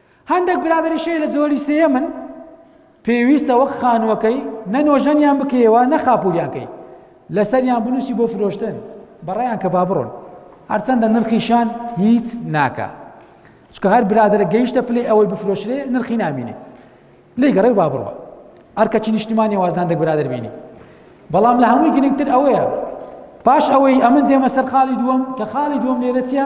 هەندەک برا دەریشەی لە جۆری سێیەمن پێویستە وەک خانووەکەی نە نۆژەنیان بکەیەوە نە خاپوریان کەی لەسەریان بنووسی بۆ فرۆشتن بەڕیان کە با بڕۆن هەرچەندە نرخیشان هیچ ناکە چکە هەر برادرە گەیشتە پلەی ئەوەی بفرۆشرێ نرخی نامینێ لی گەڕێ با بڕوە ئەرکەچی نیشتمانی وازدان دەک برادر بینی بەڵام لە هەمووی گرنگتر ئەوەیە پاش ئەوەی ئەمن دێمە سەر خاڵی دووەم کە خاڵی دووەم لێرە چیە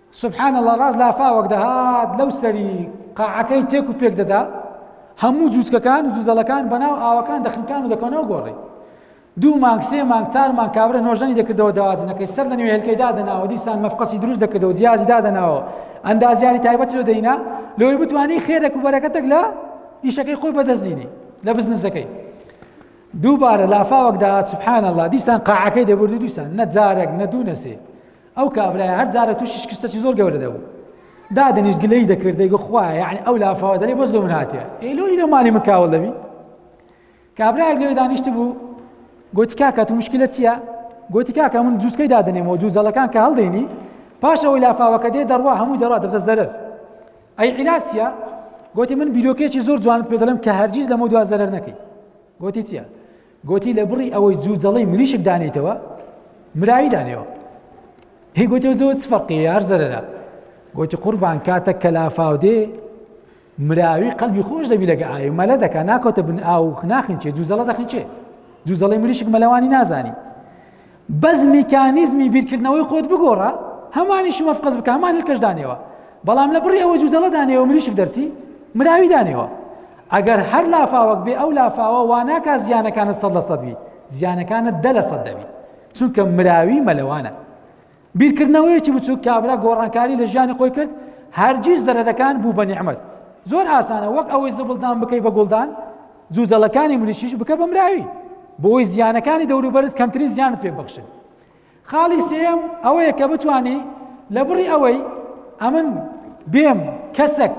سبحان اللە ڕاست لافاوەک دەهات لەو سەری قاعەکەی تێک و پێک دەدا هەموو جووچکەکان و جوزەڵەکان بەناو ئاوەکان دەخنکان و دەکەنەوە گۆڕی دوو مانگ سێ مانگ چار مانگ کابرا نۆژەنی دەکردەوە داواجنەکەی سەر لە نوێ هێلکەی دادەناوە دیسان مەفقەسی دروست دەکردەوە جیازی دادەناوە ئەندازیاری تایبەت لۆ دەینا لەوەی بتوانانی خێرەک و بەرەکەتێک لە ئیشەکەی خۆی بەدەستدینی لە بزنسەکەی دووبارە لافاوەکدا سبحان الله دیسان قاعەکەی دەبرد و دیسان نە جارێک نە دوو نەسێ ئەو کابرایە هەر جارە تووشی شکستەکی زۆر گەورە دەبوو دادەنیش گلەی دەکرد دەیگو خوایە یعنی ئەو لافاوە دەرێ بەس لۆ من هاتیە ئێ لۆ لۆ مالی من کاول دەبی کابراێک لێ دانیشت بوو گوتی کاکە تو مشکلە چییە گوتی کاکە من جووسکەی دادنێمەوە جووزەڵەکان کە هەڵدێنی پاشەوەی لافاوەکە دێ دەڕوا هەمووی دەڕات دەبدە زەرەر ئەی عیلاسیە گوتی من بیرۆکێکی زۆر جوانت پێ دەڵێم کە هەرگیز لەمە دوا زەرەر نەکەی گوتی چییە گۆتی، لە بڕی ئەوەی جوجەڵەی مریشک دانێیتەوە، مراوی دانێوە. هی گۆتی، ئەو جۆ چ فەرقیە یار زەرەرە. گۆتی، قوربان کاتەک کە لافاو دێ، مراوی قەلبی خۆش دەبی لەگە ئاوی، مەلە دەکا، ناکەوتە بن ئاو و ناخنچێ، جوجەڵە دەخنچێ. جوجەڵەی مریشک مەلەوانی نازانی. بەس میکانیزمی بیرکردنەوەی خۆت بگۆڕە هەمانی شمەف قەز بکە هەمان هلکەش دانێەوە بەڵام لە بڕی ئەوە جوزەڵە دانێەوە مریشک دەرچی مراوی دانێەوە ئەگەر هەر لافاوەک بێ ئەو لافاوە واناکە زیانەکانت سەد لە سەدوی زیانەکانت دە لە سەد دەبی چونکە مراوی مەلەوانە بیرکردنەوەیەکی بچووک کابرا گۆڕانکاری لە ژیانی خۆی کرد هەرگیز زەرەرەکان بوو بە نیعمەت زۆر ئاسانە وەک ئەوەی زبڵدان بکەی بە گوڵدان جوجەڵەکانی مریشیش بکە بە مراوی بۆی زیانەکانی دەوروبەرت کەمترین زیانت پێ بخشن خاڵی سێم ئەوەیە کە بتانی لە بڕی ئەوەی ئەمن بێم کەسەک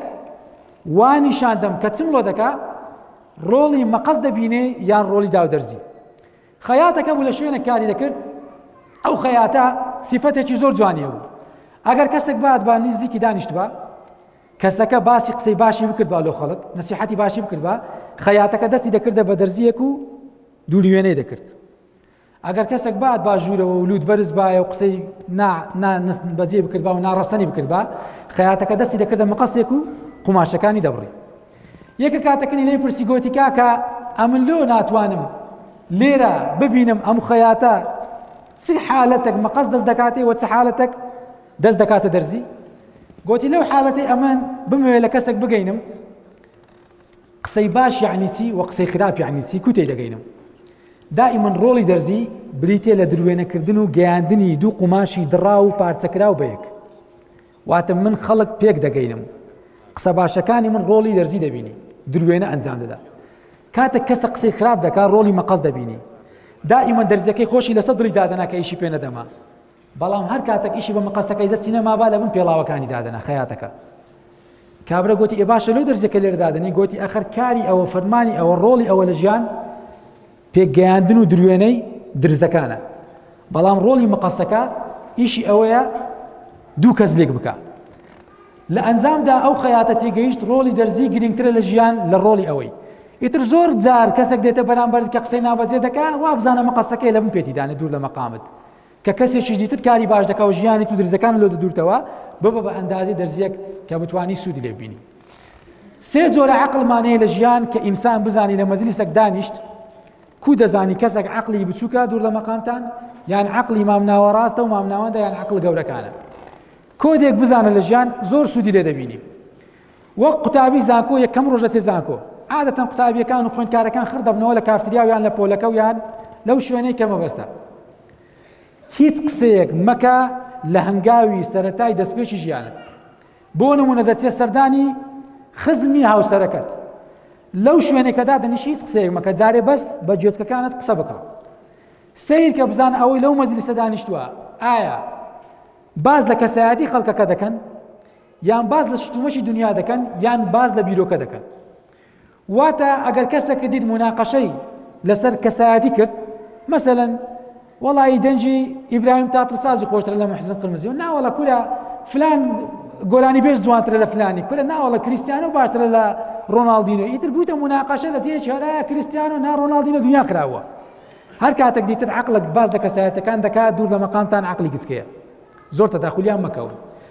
وانیشاندەم کە چم لۆ دەکا ڕۆڵی مەقەس دەبینێ یان ڕۆڵی داودەرزی خەیاتەکە بوو لە شوێنێک کاری دەکرد ئەو خەیاتە سیفەتێکی زۆر جوانی بوو ئەگەر کەسێک بات بە نزیکی دانیشت بە کەسەکە باسی قسەی باشی بکرد با لۆ خەڵک نسیحەتی باشی بکرد بە خەیاتەکە دەستی دەکردە بە دەرزیەک و دووریێنەی دەکرد ئەگەر کەسێک بات با ژوورەوە و لووت بەرز باە و قسەی بەزیێ بکرد با و ناڕەسەنی بکرد بە خەیاتەکە دەستی دەکردە مقەسێک و قوماشەکانی دەبڕی یەکە کاتەکەنی لێ پرسی گۆتی کاکە ئەمن لۆ ناتوانم لێرە ببینم ئەم خەیاتە چ حالەتەک مەقەس دەست دەکاتێ وە چ حالەتەک دەست دەکاتە دەرزی گۆتی لەو حالەتی ئەمن بمەوێ لە کەسێک بگەینم قسەی باش یعنی چی و قسەی خراپ یعنی چی کوتێ دەگەینم دائیمەن ڕۆڵی دەرزی بریتێ لە دروێنەکردن و گەیاندنی دوو قوماشی دڕا و پارچەکرا و بەیەک واتە من خەڵک پێک دەگەینم قسە باشەکانی من ڕۆڵی دەرزی دەبینی دروێنە ئەنجام دەدا کاتە کەسە قسەی خراپ دەکات ڕۆڵی مەقەز دەبینی دائیمە دەرزیەکەی خۆشی لەسە دڵی دادەنا کە ئیشی پێ نەدەما بەڵام هەر کاتێک ئیشی بە مەقەستەکەی دەستی نەمابا لە بن پێڵاوەکانی دادەنا خەیاتەکە کابرا گوتی ئێ باشە لەو دەرزەکە لێرە دادنی گوتی ئەخەر کاری ئەوە فەرمانی ئەوە ڕۆڵی ئەوە لە ژیان پێکگەیاندن و دروێنەی درزەکانە بەڵام ڕۆڵی مقەسەکە ئیشی ئەوەیە دوو کەس لێک بکە لە ئەنجامدا ئەو خەیاتە تێگەیشت ڕۆڵی دەرزی گرنگترە لە ژیان لە ڕۆڵی ئەوەی ئیتر زۆر جار کەسێک دێتە بەرامبەر کە قسەی نابەجێ دەکە وا بزانە مقەسەکەی لە من پێتیدانە دوور لە مەقامت کە کەسێکیش دیتت کاری باش دەکا و ژیانی تو درزەکان لۆ دەدورتەوە ببە بە ئەندازی دەرزیەک کە بتانی سوودی لێ بینی سێ جۆرە عقلمانەیە لە ژیان کە ئینسان بزانی لە مەزلیسەک دانیشت کو دەزانی کەسێک عقلی بچووکە دوور لە مەقامتان یان عقلی مامناوە ڕاستە و مامناوەدا یان عقل گەورەکانە کۆدێک بزانە لە ژیان زۆر سوودی لێ دەبینی وەک قوتابی زانکۆ یەکەم ڕۆژە تێ زانکۆ عادەتەن قوتابیەکان و خوێندکارەکان خڕ دەبنەوە لە کافتریاویان لە پۆلەکە و یان لەو شوێنەی کە مەبەستە هیچ قسەیەک مەکە لە هەنگاوی سەتای دەستپێکی ژیانت بۆ نمونە دەچێت سەردانی خزمی هاوسەرەکەت لەو شوێنێکەدا دەنیش هیچ قسەیەک مەکە جارێ بەس بە جێچکەکانت قسە بکە سیر کە بزان ئەوەی لەو مەزلیسە دانیشتووە ئایا باز لە کەسایەتی خەڵکەکە دەکەن یان باز لە شتومەشی دنیا دەکەن یان باز لە بیرۆکە دەکەن واتە ئەگەر کەسەک دیت موناقەشەی لەسەر کەسایەتی کرد مەسەلەن وەڵی دەنجی ئیبراهیم تاتڵسازی خۆشتر لە محزن قرمزی و ناوەڵە کورە فلان گۆرانی بێش جوانترە لە فلانی کورە ناوەڵە کریسیانە باشترە لە ڕۆناالدینۆ ئیتر بوویتە مناقەشە لە جێ چێراە کریسیان و ناڕۆناالدینە دنیا کراوە هەر کاتێک دیتر عقلت باز لە کەسایەتەکان دەکات دوور لە مەقامتان عقلی گچکەیە زۆر تەداخلیان مەکەون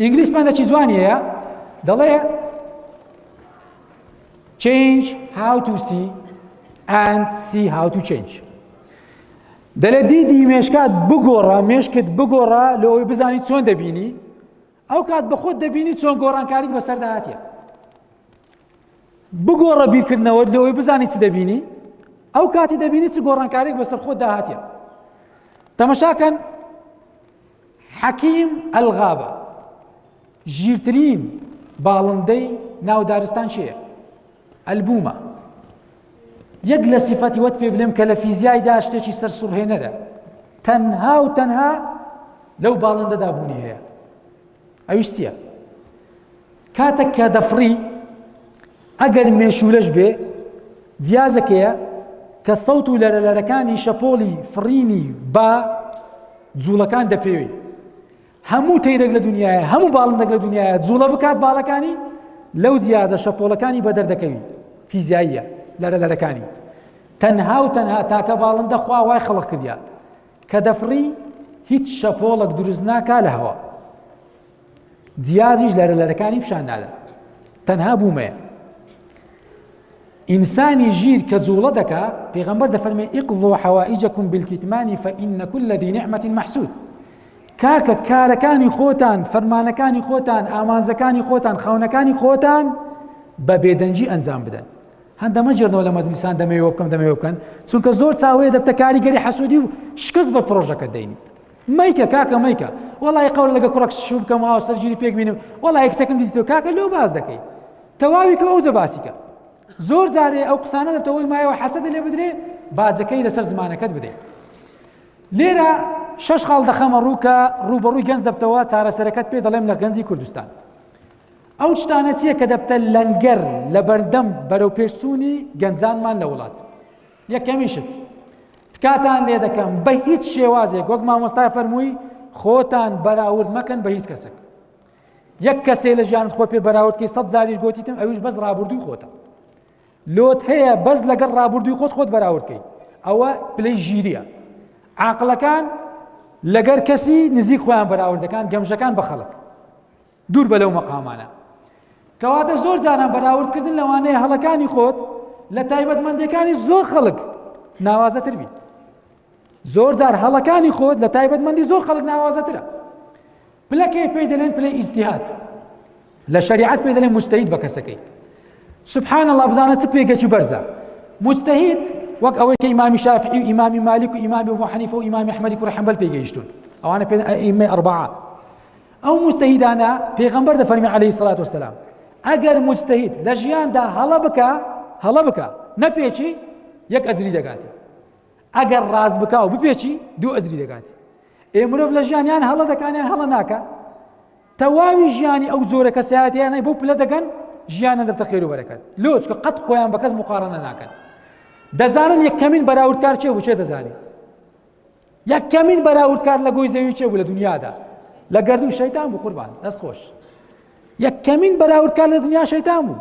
ئینگلیس پەندەکی جوانی هەیە دەڵێ change how to see and see how to change دەلێ دیدی مێشکات بگۆڕە مێشکت بگۆڕە لەوەی بزانی چۆن دەبینی ئەو کات بە خۆت دەبینی چۆن گۆڕانکاریت بەسەردا هااتە بگۆڕە بیرکردنەوە لەوەی بزانی چ دەبینی ئەو کاتی دەبینی چ گۆڕانکارێک بەسەر خۆت داهاتێ تەمەشاکەن حەکیم ئەلغابە، ژیرترین باڵندەی ناو دارستان چێە؟ ئەلبومە. یەک لە سیفەتی وەت پێ بلێم کە لە فیزیای دا شتێکی سەر سوڕهێنەرە تەنها و تەنها لەو باڵندەدا بوونی هەیە ئەویش چییە؟ کاتەک کە دەفڕی ئەگەر مێشوولەش بێ جیازەکەیە کە سەوت و لەرەلەرەکانی شەپۆلی فڕینی با جوڵەکان دەپێوی هەموو تەیرەک لە دنیاە هەموو باڵندەک لە دنیاە جوڵە بکات باڵەکانی لەو جیازە شەپۆلەکانی بەدەر دەکەوی فیزیاییە لەرە لەرەکانی تەنها و تەنها تاکە باڵندە خوا وای خەڵق کردیا کە دەفڕی هیچ شەپۆڵک دروست ناکا لە هەوا جیازیش لەرە لەرەکانی پیشان نادەن تەنها بوومەیە ئینسانی ژیر کە جوڵە دەکا پێغمبەر دەفەرمێ ئیقض و حەوائیجەکم بالکیتمانی فإن كل ذي نعمة محسود کاکە کارەکانی خۆتان فەرمانەکانی خۆتان ئامانزەکانی خۆتان خاونەکانی خۆتان بە بێدەنجی ئەنجام بدەن هەندە مەجێنەوە لە مەزلیسان دەمەوێ بکەم دەمەوێ بکەن چونکە زۆر چاوەیە دەبتە کاریگەری حەسودی و شکست بە پرۆژەکە دەینی مەیکە کاکە مەیکە وەڵای قەول لەگە کوڕەک شو بکەم و هاوسەرگیری پێک بینم وەڵای کچەکەم دیتەوە کاکە لەو باز دەکەی تەواوی کە ئەوجە باسیکە زۆر جارێ ئەو قسانە دەتەوەی مایەوە حەسەدە لێ بدرێ باجەکەی لەسەر زمانەکەت بدەیت لێرە شش خاڵ دەخەمە ڕوو کە ڕوبەڕووی گەنج دەبتەوە چارەسەرەکەت پێ دەڵێم لە گەنجی کوردستان ئەو شتانە چییە کە دەبتە لەنگەر لە بەردەم بەرەو پێشچوونی گەنجانمان لە وڵات یەکەمین شت تکاتان لێ دەکەم بە هیچ شێوازێک وەک مامۆستای فەرمووی خۆتان بەراورد مەکەن بە هیچ کەسێک یەک کەسێ لە ژیان خۆ پێ بەراوردکەی سەد زاریش گوتیتم ئەویش بەس ڕابردووی خۆتە لۆت هەیە بەس لەگەڵ ڕابردووی خۆت خۆت بەراوردکەی ئەوە پلەی ژیریە عقلەکان لەگەر کەسی نزیک خۆیان بەراوردەکان گەمژەکان بە خەڵک دوور بە لەو مەقامانە. کەواتە زۆر جاران بەراورد کردن لەوانەیە هەڵەکانی خۆت لە تایبەتمەندەکانی زۆر خەڵک ناوازەتر بی. زۆر جار هەڵەکانی خۆت لە تایبەتمەندی زۆر خەڵک ناوازەترە. پلەکەی پێی دەلێن پلەی ئیسیهات لە شریعت پێ دەلێن مستەید بە کەسەکەی سبحان الله بزانە چ پێگەکی بەرزە مستەهید وەک ئەوەی کە ئیمامی شافعی و ئیمامی مالیک و ئیمامی بۆ حەنیفە و ئیمامی حمەدی کوڕ حەمبەل پێگەیشتون ئەوانە پێ ئیمە ئەربعە ئەو مجتهیدانە پێغەمبەر دەفەرمی عەلەیهی سەڵات وسلام ئەگەر مجتهید لە ژیاندا هەڵە بکە هەڵە بکە نەپێچی یەک ئەزری دەگاتی ئەگەر ڕاست بکە و بپێچی دوو ئەزری دەگاتی ئێ مرۆڤ لە ژیانیان هەڵە دەکانیان هەڵە ناکە تەواوی ژیانی ئەو جۆرە کەسایەتیانەی بۆ پلە دەگەن ژیانە دەبتە خێرو بەرەکەت لۆچکە قەت خۆیان بە کەس مقارنە ناکەن دەزانن یەکەمین بەراوردکار چێ بچێ دەزانێت یەکەمین بەراوردکار لە گۆی زەوی چێ بوو لە دنیادا لە گردوو شەیتان بوو قوربان دەست خۆش یەکەمین بەراوردکار لە دنیا شەیتان بوو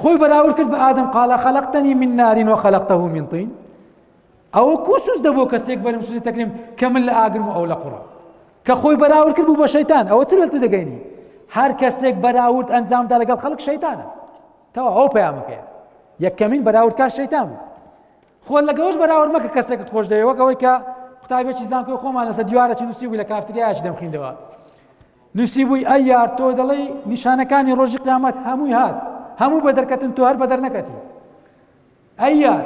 خۆی بەراورد کرد بە ئادەم قالە خەلقتەنی من نارین و خەلقتەه من طین ئەوە کوسوس دەبوو کەسێک بەرم سوزی تەکریم کە من لە ئاگرم و ئەو لە قوڕا کە خۆی بەراورد کرد بوو بە شەیتان ئەوە چ لەتو دەگەینی هەر کەسێک بەراورد ئەنجامدا لەگەڵ خەڵک شەیتانە تەوا ئەو پەیامەکەیە یەکەمین بەراوردکار شەیتان بوو خۆت لە گەوج بەراورد مەکە کەسێکت خۆش دەوێ وەک ئەوەی کە قوتابێکی زانکۆی خۆمان لەسەر دیوارەکی نووسی بووی لە کافتریاش دەمخیندەوە نووسی بووی ئەی یار تۆ دەڵی نیشانەکانی ڕۆژی قیامەت هەمووی هات هەموو بە دەرکەتن تۆ هەر بە دەرنەکەتی ئەی یار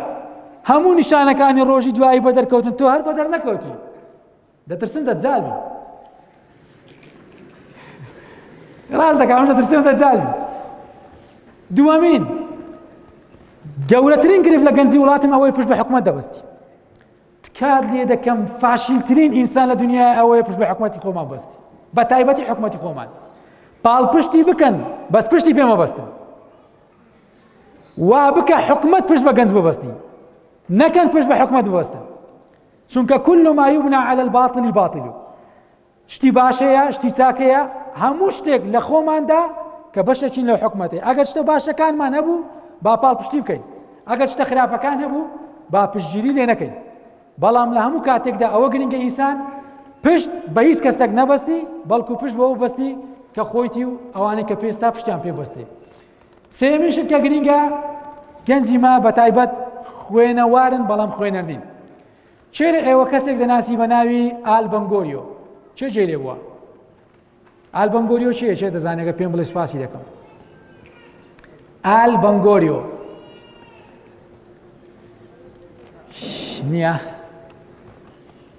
هەموو نیشانەکانی ڕۆژی دوایی بە دەرکەوتن تۆ هەر بە دەرنەکەوتی دەترسم دەجال بی ڕاست دەکەم ئەم دەترسم دەجال بی دووەمین گەورەترین گرفت لە گەنجی وڵاتم ئەوەی پشت بە حکومت دەبستی تکات لێ دەکەم فاشیلترین ئینسان لە دنیا ئەوەیە پشت بە حکومەتی خۆمان بەستی بە تایبەتی حکومەتی خۆمان پاڵپشتی بکەن بەس پشتی پێمە بەستن وا بکە حکومت پشت بە گەنج ببستی نەکەن پشت بە حکومت ببستن چونکە کل ما یبنا علی الباطل باطل شتی باش هەیە شتی چاک هەیە هەموو شتێک لە خۆماندا کە بەشێکین لە حکومەتی ئەگەر شتە باشەکانمان هەبوو با پاڵپشتی بکەین ئەگەر شتە خراپەکان هەبوو با پشتگیری لێ نەکەین بەڵام لە هەموو کاتێکدا ئەوە گرنگە ئینسان پشت بە هیچ کەسێک نەبەستی بەڵکو پشت بەوە بەستی کە خۆیتی و ئەوانەی کە پێستا پشتیان پێبەستێ سێیەمین شت کە گرینگە گەنجی ما بە تایبەت خوێنەوارن بەڵام خوێنەر نین چێ لە ئێوە کەسێک دەناسی بە ناوی ئالبەنگۆریۆ چێ جێ لێ بووە ئالبەنگۆریۆ چیە چێ دەزانێگە پێم بڵێ سپاسی دەکەم ئال بەنگۆریۆ نییە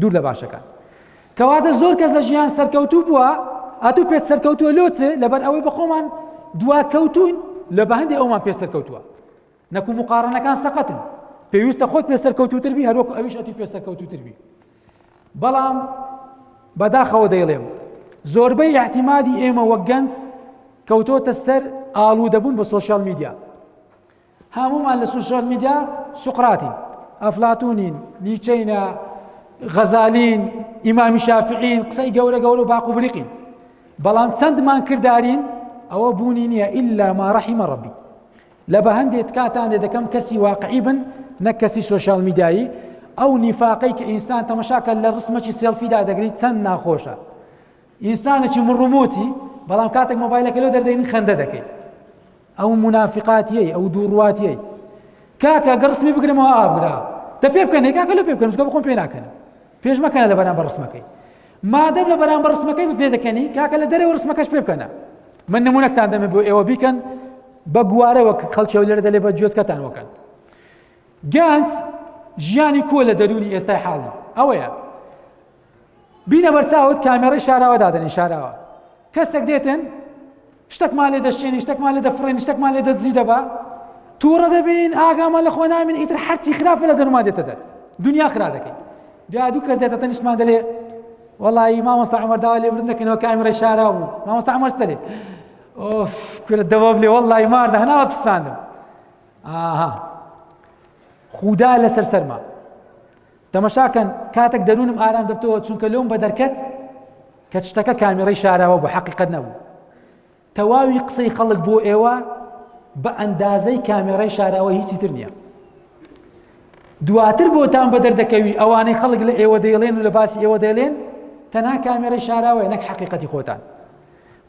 دوور لە باشەکان کەواتە زۆر کەس لە ژیان سەرکەوتوو بووە ئەتو پێت سەرکەوتووە لۆ چ لەبەر ئەوەی بە خۆمان دوا کەوتون لە بەهندی ئەومان پێ سەرکەوتووە نەکو مقارنەکان سەقەتن پێویستە خۆت پێ سەرکەوتوتر بی هەروەکو ئەویش ئەتی پێ سەرکەوتوتر بی بەڵام بەداخەوە دەیڵێم زۆربەی احتیمادی ئێمە وەک گەنج کەوتۆتە سەر ئاڵوودەبوون بە سوۆشال میدیا هەموومان لە سوشیال میدیا سوقراتین ئەفلاتونین نیچەینە غەزالین ئیمامی شافعین قسەی گەورە گەورە و باق و بریقین بەڵام چەندمان کردارین ئەوە بوونی نییە ئللا ما ڕەحیمە ڕەبی لە بە هەندێک کاتان لێ دەکەم کەسی واقعی بن نەک کەسی سوۆشال میدایی ئەو نیفاقەی کە ئینسان تەمەشاکە لە ڕسمەکی سێڵفیدا دەگریت چەند ناخۆشە ئینسانێکی مڕموتی بەڵام کاتێک مۆبایلەکە لە دەردەین خەندە دەکەیت ئەو منافقاتیەی ئەو دوو ڕواتیەی کاکە گە ڕسمی بگرمەوە ئابرا دە پێ بکەن کاکە لە پێ بکەن بە خۆم پێ ناکەن پێش مەکەنە لە بەرامبەر ڕسمەکەی مادەم لە بەرامبەر ڕسمەکەی پێ دەکەنی کاکە لە دەرەوە ڕسمەکەش پێ بکەنە من نمونەکتان دەمێ بۆ ئێوە بیکەن بە گوارە وەک خەڵکی لێرە دەلێ بە جوێتکەتان وەکەن گەنج ژیانی کۆ لە دەروونی ئێستای حاڵی ئەوەیە بینە بەرچاوت کامێڕی شاراوە دادەنێ شاراوە کەسێک دێتن شتەکمان لێ دەشتێنی شتەکمان لێ دەفڕێنی شتەکمان لێ دەدزی دەبا تووڕە دەبین ئاگامان لە خۆ نامین ئیتر هەرچی خراپە لە دەرما دێتە دەر دنیا خرا دەکەین دو دوو کەس دێتە تەنیشتمان دەلێ وەڵی مامۆستا ئەمەر داوا لێ بردن دەکەنەوە کامێڕی شاراوە بوو مامۆستا ئەمەر دەلێ ئۆف کورە دەوە بلێ وەڵی ماردە هەناوە پساندم ئاها خودا لەسەر سەرما تەمەشا کەن کاتەک دەروونم ئارام دەبتەوە چونکە لۆم بە دەرکەت کە شتەکە کامێڕەی شاراوە بۆ حەقیقەت نەبوو تەواوی قسەی خەڵک بۆ ئێوە بە ئەندازەی کامێڕای شاراوە هیچی تر نییە دواتر بۆتان بە دەردەکەوی ئەوانەی خەڵک لە ئێوە دەیڵێن و لە باسی ئێوە دەیڵێن تەنها کامێرەی شاراوەیە نەک حقیقەتی خۆتان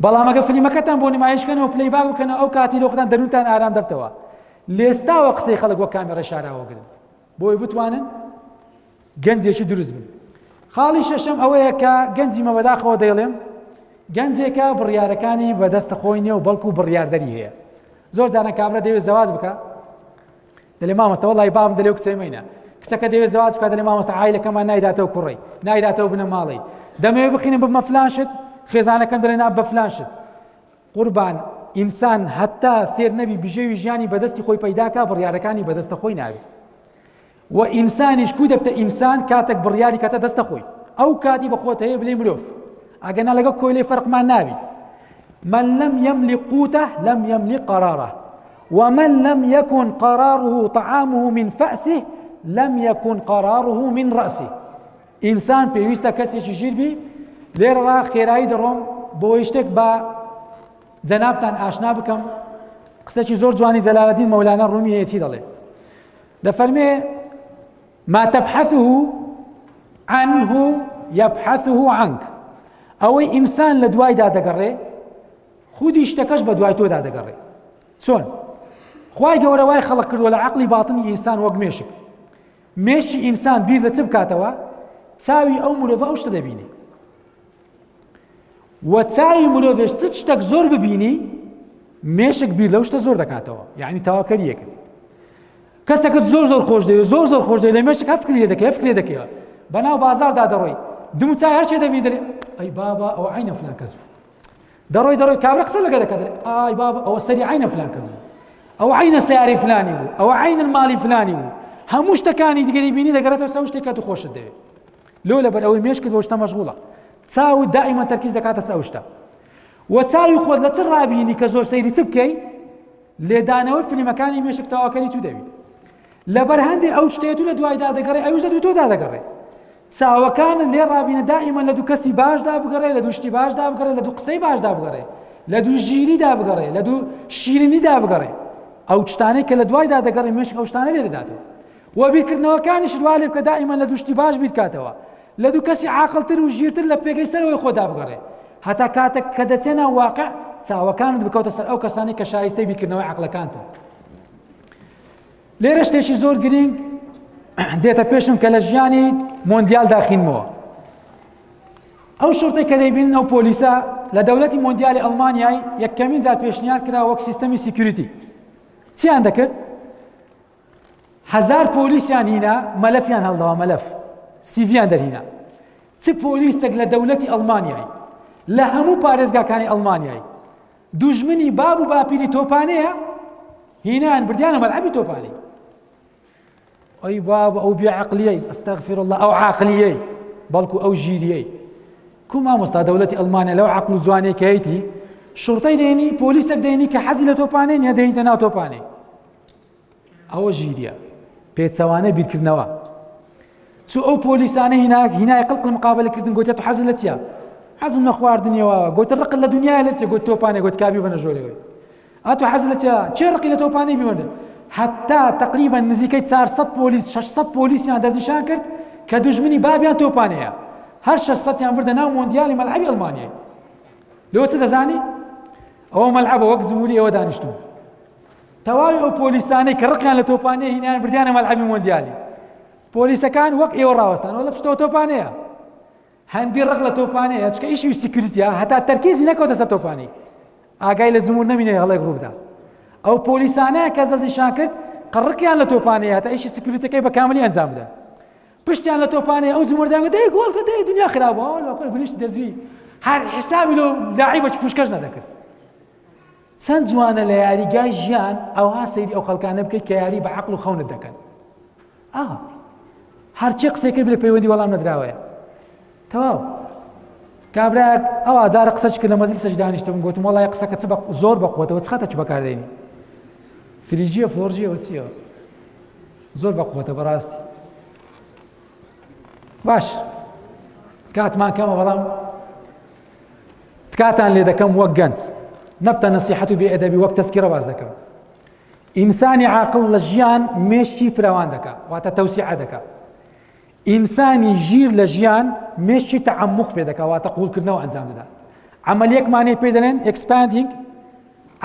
بەڵامەگە فلیمەکەتان بۆ نمایشکەنەوە پلی باگ بکەنەوە ئەو کاتی لۆخدان دەروتان ئارام دەبتەوە لێستاوە قسەی خەڵک وە کامێرە شاراوەگرن بۆی بتوانن گەنجێکی دروست بن خاڵی شەشەم ئەوەیە کە گەنجی مە بەداخەوە دەیڵێم گەنجێکە بڕیارەکانی بەدەستە خۆی نێ و بەڵکو بڕیاردەری هەیە زۆر جارە کابرا دەوێت زەواز بکە دەلێ مامەستەوە لای بام دەلێ کچێمەینە کچەکە دەوێت زەواز بکە دەلێ مامەستە ئایلەکەمان نایداتەوە کوڕی نایداتەوە بنە ماڵی دەمەوێت بخینم بمە فلانشت خێزانەکەم دەلێ نا بە فلانشت قوربان ئینسان هەتا فێر نەبی بژێوی ژیانی بەدەستی خۆی پەیداکە بڕیارەکانی بەدەستە خۆی ناوی و ئینسانیش کو دەبتە ئینسان کاتێک بڕیاری کاتە دەستە خۆی ئەو کاتی بەخۆت هەیە بلێ مرۆڤ ئەگەنا لەگە کۆیلێ فەرقمان ناوی من لم يملك قوته لم يملك قراره ومن لم يكن قراره طعامه من فأسه لم يكن قراره من رأسه ئینسان پێویستە کەسێکی ژیر بی لێرەڕا خێرایی دەڕۆم بۆی شتێک بە جەنابتان ئاشنا بکەم قسەکی زۆر جوانی جەلالەدین مەولانە ڕوومی هەیەچی دەڵێ دەفەرمێ ما تبحثه عنه يبحثه عنك ئەوەی ئینسان لە دوایدا دەگەڕێ خودی شتەکەش بە دوای تۆدا دەگەڕێ چۆن خی گەورە وای خەڵق کردووە لە عقلی باتنی ئینسان وەک مێشک مێشکی ئینسان بیر لە چ بکاتەوە چاوی ئەو مرۆڤ ئەو شتە دەبینێ و چاوی مرۆڤێش چ شتێک زۆر ببینی مێشک بیر لەو شتە زۆر دەکاتەوە یعنی تاواکەریەکە کەسەکەت زۆر زۆر خۆش دەوێت زۆر زۆر خۆش دەوێت لە مێشک هەفکری لێ دەکەی هەفکری دەکەیەوە بەناو بازاردا دەڕۆی دموچای هەرچێ دەبین دەێ ئەی بابا ئەو عینە فلان کەس بوو دەڕۆی دەڕۆی کابرا قسە لەگەر دەکات ئای بابا ئەوە سەری عینە فلان کەس بوو ئەوە عینە سیاری فلانی بوو ئەوە عینە ماڵی فلانی بوو هەموو شتەکانی دیگەری بینی دەگەرێتەوە سەو شتێکات و خۆشت دەوێت لۆ لەبەر ئەوەی مێشکت بۆ شتە مەشغوڵە چاو دائیمە تەرکیز دەکاتە سەو شتە و چاوی خۆت لە چ ڕابینی کە زۆر سەیری چ بکەی لێدانەوە فلیمەکانی مێشک تاواکەری تو دەوی لەبەر هەندێک ئەو شتێت و لە دوایدا دەگەڕێ ئەوش لە دوو تۆدا دەگەڕێ چاوەکانت لێ ڕابینە دائیمەن لە دوو کەسی باشدا بگەڕێ لە دوو شتی باشدا بگەڕێ لە دوو قسەی باشدا بگەڕێ لە دوو ژیریدا بگەڕێ لە دوو شیرینیدا بگەڕێ ئەو شتانەی کە لە دوایدا دەگەڕێ مێشک ئەو شتانە لێ دەداتەوە و بیرکردنەوەکانی شروا لێ بکە دائیمەن لە دوو شتی باش بیرکاتەوە لە دوو کەسی عاقلتر و ژیرتر لە پێگەی سەرەوەی خۆدا بگەڕێ هەتا کاتێک کە دەچێنە واقع چاوەکانت بکەوتە سەر ئەو کەسانی کە شایستەی بیرکردنەوەی عقلەکانتن لێرە شتێکی زۆر گرینگ دێتە پێشم کە لە ژیانی مۆندیال داخینمەوە ئەو شرتەی کە دەیبین ئەو پۆلیسە لە دەولەتی مۆندیالی ئەڵمانیای یەکەمین جار پێشنیار کرا وەک سیستەمی سیکوریتی چیان دەکرد هزار پۆلیسیان هینا مەلەفیان هەڵدەوە مەلەف سیڤیان دەرهینا چ پۆلیسێک لە دەولەتی ئەڵمانیای لە هەموو پارێزگاکانی ئەڵمانیای دوژمنی باب و باپیری تۆپانەیە هینان بردیانە مەلعبی تۆپانی ئەی باب ئەو بیعقلیەی ئەستەغفر الله ئەو عقلیەی بەڵکو ئەو ژیریەی کو مامۆستا دەولەتی ئەلمانیا لەو عقل و جوانێکەیەتی شڕتەی دێنی پۆلیسێک دێنی کە حەزی لە تۆپانێ نیە دێنیتە ناو تۆپانێ ئەوە ژیریە پێچەوانەی بیرکردنەوە چو ئەو پۆلیسانە هیناک هینای قڵق لە مقابلەکردن گوتە تو حەزل لە چیە حەزم لە خواردنیەوە گوتە ڕق لە دنیا لە چێ گوت تۆپانێ گوت کابی بەنە ژۆرەوەی ئەتو حەزل لە چیا چێ ڕقی لە تۆپانەی بیوەنە حتا تقریبا نزیکەی 400 پۆلیس 600 پۆلیسیان دەستنیشان کرد کە دژمنی بابیان تۆپانەیە هەر 600 یان بردە ناو مۆندیالی مەلعبی ئەڵمانیە لەوە چ دەزانی ئەوە مەلعبە وەک جمهوری ئەوە دانیشتون تەواوی ئەو پۆلیسانەی کە ڕقیان لە تۆپانەیە هینایان بردیانە مەلعەبی مۆندیالی پۆلیسەکان وەک ئێوە ڕاوەستان وەڵە پشتەوە تۆپانەیە هەندی ڕق لە تۆپانەیە چکە ئیشی سیکوریتە هەتا تەرکیزی نەکەوتە سەر تۆپانی ئاگای لە جمهور نەمینێ هەڵێک ڕووبدا ئەو پۆلیسانە کە دەستنیشان کرد قڕقیان لە تۆپانەیە هەتا ئیشی سیکوریتەکەی بە کاملی ئەنجام بدەن پشتیان لە تۆپانەیە ئەو جمهوردان دەی گۆڵ کە دەی دنیا خراپە هەڵ بە خۆی بریشت دەزوی هەر حسابی لەو داعی بە پوشکەش نەدەکرد چەند جوانە لە یاریگای ژیان ئەوها سەیری ئەو خەڵکانە بکەیت کە یاری بە عەقڵ و خەونت دەکەن ئا هەرچی قسەی کرد لە پەیوەندی وەڵام نەدراوەیە تەواو کابراک ئەو ئاجارە قسەش کرد لە مەزل سەش دانیشتم گوتم وڵی قسەکە چ زۆر بە قوتەوە چخاتە چ بەکاردێنی فریجیە فۆرجیەوە چیەوە زۆر بە قوتە بەڕاستی باش کاتمان کەمە بەڵام تکاتان لێ دەکەم وەک گەنج نەبتە نەسیحەت و بێئەدەبی وەک تەسکیرە باز دەکەم ئینسانی عاقل لە ژیان مێشکی فراوان دەکا واتە تەوسیعە دەکا ئینسانی ژیر لە ژیان مێشکی تەعمق پێ دەکا واتە قوڵکردنەوە ئەنجام دەدا عملیەکمانی پێ دەێن ئەکسپاندینگ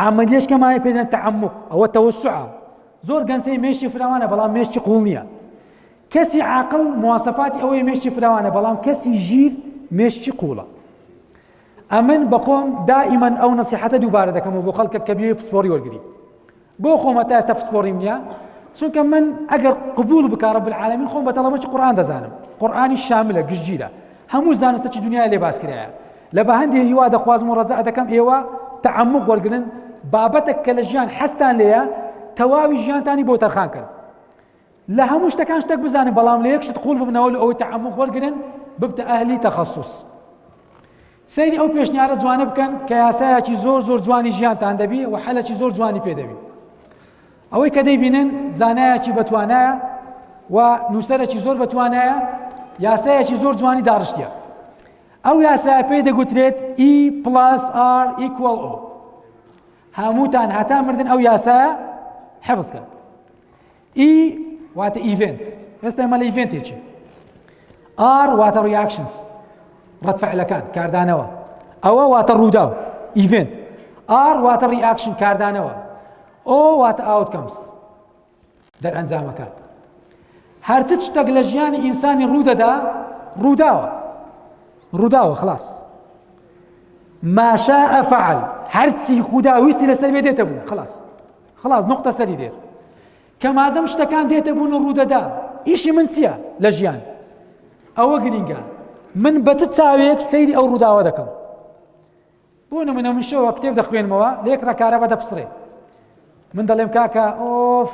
عملیشکەمانی پێ دەێن تەعمق ئەوە تەوسعە زۆر گەنجەی مێشکی فراوانە بەڵام مێشکی قوڵ نییە کەسی عاقڵ مواسەفاتی ئەوەی مێشکی فراوانە بەڵام کەسی ژیر مێشکی قوڵە ئەمن بەخۆم دائیمەن ئەو نسیحەتە دووبارە دەکەم و بۆ خەڵکە کە بێ پسپۆری وەرگری بۆ خۆمە تا ئێستا پسپۆریم نیە چونکە من ئەگەر قبول بکارە بالعاالمین خۆم بە تەڵەمەکی قورآان دەزانم قورآانی شاملە گشتگیرە هەموو زانستەکی دنیا لێ باسکرایە لە بە هەندێ هیوا دەخوازم و ڕزا دەکەم ئێوە تعمق وەرگن بابەتە کە لە ژیان حەستان لێە تەواوی ژیانتانی بۆ تەرخان کرد لە هەموو شتەکان شتەک بزانن بەڵام لە یەک شت قوڵ ببنەوە لە ئەوەی تەعەموق وەرگرن ببتە ئەهلی تەخەسوس سەیری ئەو پێشنیارە جوانە بکەن کە یاسایەکی زۆر زۆر جوانی ژیانتان دەبی و حەلەکی زۆر جوانی پێدەوی ئەوەی کە دەیبینن زانایەکی بەتوانایە و نووسەرەکی زۆر بەتوانایە یاسایەکی زۆر جوانی داڕشتە ئەو یاسای پێی دەگوترێت ئی پلاس ئار ئیکۆڵ ئۆ هەمووتان هەتا مردن ئەو یاسایە حەفزکە ئی واتە ئیڤنت ئێستا ئێمە لە ئیڤنتێکی ئار واتە ڕیاکشنس ڕەتفعلەکان کاردانەوە ئەوە واتە ڕووداو ئیڤنت ئار واتە ڕیاکشن کاردانەوە ئۆ واتە ئاوتکەمس دەرئەنجامەکە هەرچ شتێک لە ژیانی ئینسانی ڕوودەدا ڕووداوە ڕووداوە خلاص ماشاء فعل هەرچی خودا ویستی لەسەر بێ دێتە بوو خلاص خلاص نقطە سەری دێر کە مادەم شتەکان دێتە بوون و ڕوودەدا ئیشی من چییە لە ژیان ئەوە گرینگە من بە چ چاوێک سەیری ئەو ڕووداوە دەکەم بۆ نمونە من شەوە کتێب دەخوێنمەوە لە یەک ڕکارە بە دەپسرێ من دەڵێم کاکە ئۆف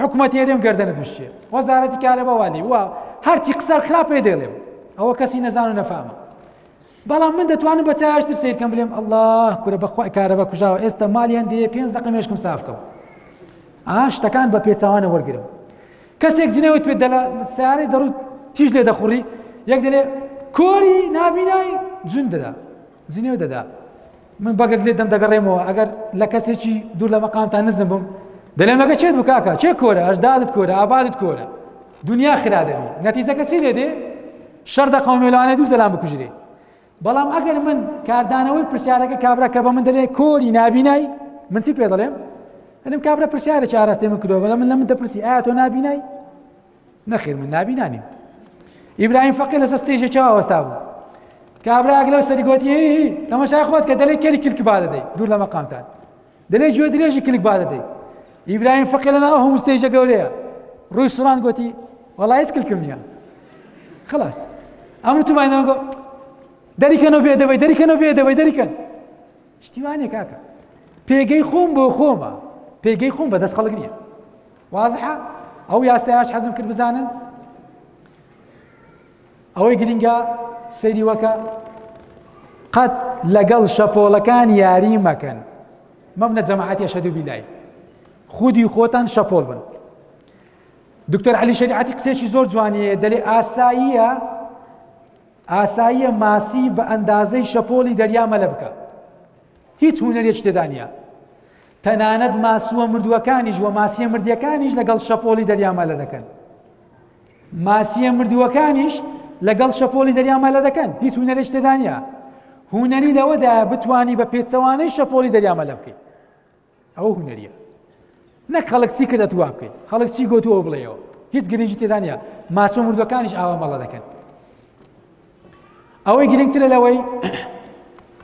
حکوومەت هێرێم گردنە دوشتێ وەزارەتی کارە بەوالی وە هەرچی قسە خراپێ دێڵێم ئەوە کەسی نەزان و نەفامە بەڵام من دەتوانم بە چاوێشتر سیر کەم بلێم ئەلله کورە بەخوای کارەبا کوژاوە ئێستا مالیان دەیە پێنج دقە مێشکم سافکەم ئاشتەکان بە پێچوانە وەرگرم کەسێک جنێوت پێ دەلا سارەی دەڕوو تیژ لێ دەخوڕی یەک دەلێ کۆری نابینای جون دەدا جنێو دەدا من بەگەک لێ دەم دەگەڕێمەوە ئەگەر لە کەسێکی دوور لە مەقامتان نزم بم دەلێم لەگە چێت بکاکە چێ کۆرە ئەشدادت کۆرە ئابادت کۆرە دنیا خرا دەبی نەتیجەکە چی لێ دێ شەرتە قەومیە لەوانەیە دوو زەلام بکوژرێ بەڵام ئەگەر من کاردانەوەی پرسیارەکە کابرا کە بە من دەلێ کۆری نابینای من چی پێ دەڵێم دەلم کابرا پرسیارە چارەستی من کردەوە بەڵام من لە من دەپرسی ئایا تۆ نابینای نەخیر من نابینانیم ئیبراهیم فەقی لەسەر ستێژە چاوە وەستا بوو کابراگلە سەرگۆتی تەمەشا خۆت کە دەلێ کەری کلکبا دەدەی دوور لە مەقامتان دەلێ گوێ درێژی کلک با دەدەی ئیبراهیم فەقێ لەنا ئەو هەموو ستێژە گەورەیە ڕووی سڕان گوتی وەڵا هیچ کلکم نییە خلاص ئەم وتومانەوە گۆ دەریکەنەوە بێ دەبەی دەریکەنەوە بێ دەبەی دەریکەن شتیوانێ کاکە پێگەی خۆم بۆ خۆمە پێگەی خۆم بەدەست خەڵک نییە وازحە ئەو یاسایش حەزم کرد بزانن ئەوەی گرنگە سەیری وەکە قەت لەگەڵ شەپۆڵەکان یاری مەکەن مەبنە جەماعەتی ئەشەدو بیلای خودی خۆتان شەپۆڵ بن دکتۆر علی شریعەتی قسێکی زۆر جوانیە دەلێ ئاساییە ئاساییە ماسی بە ئەندازەی شەپۆلی دەریا مەلە بکە هیچ هوەرێک تێدانە تەنانەت ماسووە مردووەکانیش وە ماسیە مردیەکانیش لەگەڵ شەپۆلی دەریامە لە دەکەن ماسییە مردووەکانیش لەگەڵ شەپۆلی دەریا مەلە دەکەن هیچ هونەرێش تێدا نیە هونەری لەوەدا بتانی بە پێچەوانەی شەپۆلی دەریا مەلە بکەیت ئەوە هونەریە نەک خەڵک چی کە دەتووا بکەیت خەڵک چی گوتووە بڵێەوە هیچ گرنگی تێدا نیە ماسیە مردوەکانیش ئاوا مەڵە دەکەن ئەوەی گرنگترە لەوەی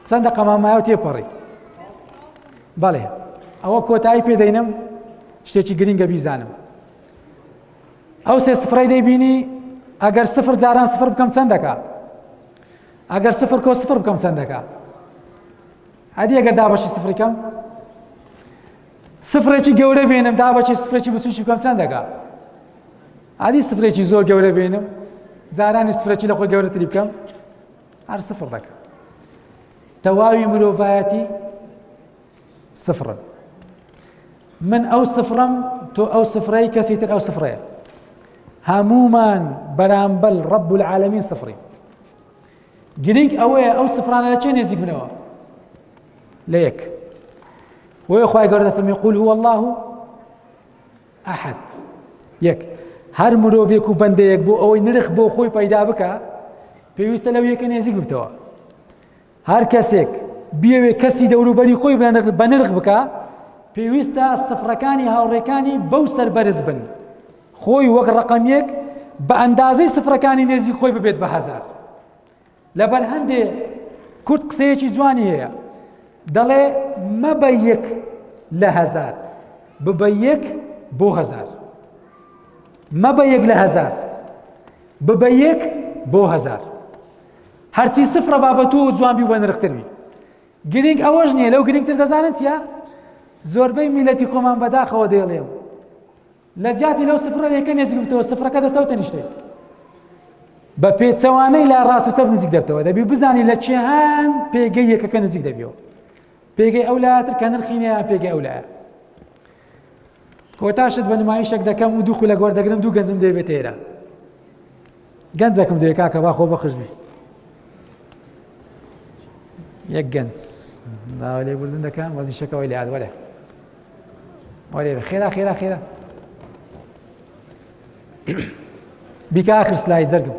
چەند دەقەمان مایەوە تێپەڕی بەڵێ ئەوە کۆتایی پێدەینم شتێکی گرنگە بیزانم ئەو سێ سفرەی دەیبینی ئەگەر سفر جاران سفر بکەم چەند دەکا ئەگەر سفر کۆ سفر بکەم چەند دەکا عادی ئەگەر دابەشی سفری کەم سفرێکی گەورە بێنم دابەشی سفرێکی بچوکی بکەم چەند دەکا عادی سفرێکی زۆر گەورە بێنم جارانی سفرەکی لە خۆی گەورەتری بکەم هەر سفر دەکەم تەواوی مرۆڤایەتی سفرن من ئەو سفرم تۆ ئەو سفرەی کەسی تر ئەو سفرەیە هەمومان بەرامبەل ڕب العالمین سفری گرنگ ئەوەیە ئەو سفرانە لە چێ نێزیک بنەوە لە یەک وەیە خخوای گەوردە فەرمی قول هو الله ئەحەد، یەک، هەر مرۆڤێک و بەندەیەک بۆ ئەوەی نرخ بۆ خۆی پەیدا بکە پێویستە لەو یەکە نێزیک بتەوە هەر کەسێک بیەوێ کەسی دەوروبەری خۆی بەنرخ بکە پێویستە سفرەکانی هاوڕێکانی بەو سەر بەرز بن خۆی وەک ڕقەمیەک بە ئەندازەی سفرەکانی نێزی خۆی ببێت بە هزار لەبەر هەندێ کورد قسەیەکی جوانی هەیە دەڵێ مەبە یەک لە هەزار ببە یەک بۆ هەزار مەبە یەک لە هەزار ببە یەک بۆ هەزار هەرچی سفرە بابەت و جوانبی بە نرختربی گرنگ ئەوەش نییە لەو گرنگتر دەزانن چیە زۆربەی میلەتی خۆمان بەداخەوە دەیڵێم لەجیاتی لەو سفرە یەکەم هێزی ببتەوە سفرەکە دەستە و تەنیشتەی بە پێچەوانەی لا ڕاست و چەپ نزیک دەبتەوە دەبی بزانی لە چێهان پێگەی یەکەکە نزیک دەبیەوە پێگەی ئەو لاتر کە نرخینەیە پێگەی ئەو لایە کۆتاشت بە نمایشێک دەکەم و دوو خولە گۆر دەگرم دوو گەنجم دەبێت تێرە گەنجەکم دەوێ کاکە با خۆ بەخش بی یەک گەنج داوا لێ بردن دەکەم وەزی شەکەوەی لە یادوەرە وەێ خێرا خێرا خێرا بیکە ئاخر سلای جەرگم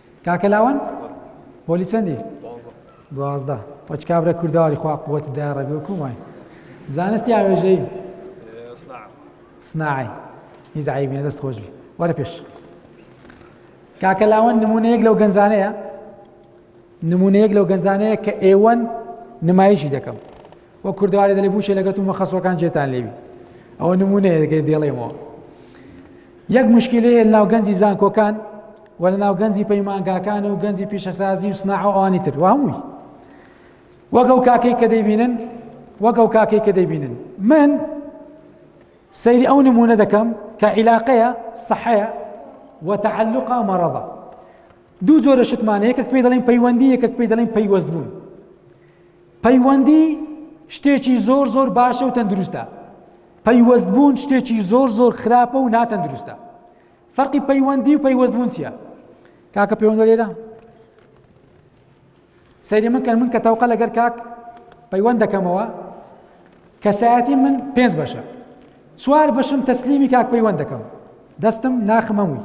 کاکە لاوەند پۆلی چەندی؟ دوازدە پچ کابرا کوردەواری خوا قوت بدای ڕێبێ و کومای زانست یا وێژەی سناعی هیچ عیبی نە دەست خۆش بی وەرە پێش کاکە لاوەند نمونەیەک لەو گەنجانەیە نمونەیەک لەو گەنجانەیە کە ئێوەن نمایشی دەکەم وە کوردوارێ دەلی بوشێ لەگەت و مەخەسوەکان جێتان لێوی ئەوە نمونەیە دەکەی دێڵێمەوە یەک مشکلەیە ناو گەنجی زانکۆکان و لەناو گەنجی پەیمانگاکان و گەنجی پیشەسازی و سناع و ئەوانی تر و هەمووی وەک ئەو کاکەی کە دەیبینن وەک ئەو کاکەی کە دەیبینن من سەیری ئەو نمونە دەکەم کە عیلاقەیە سەحەیە و تەعلقا مەڕەضە دوو جۆرە شتمان یەکەک پێی دەڵێن پەیوەندی یەکەک پێی دەڵێن پەیوەست بوون پەیوەندی شتێکی زۆر زۆر باشە و تەندروستە پەیوەست بوون شتێکی زۆر زۆر خراپە و ناتەندروستە فەرقی پەیوەندی و پەیوەستبوون چییە کاکە پەیوەندە لێرە سەیری من کەن من کە تەوقە لەگەر کاک پەیوەند دەکەمەوە کەسایەتی من پێنج بەشە چوار بەشم تەسلیمی کاک پەیوەند دەکەم دەستم ناخمەمووی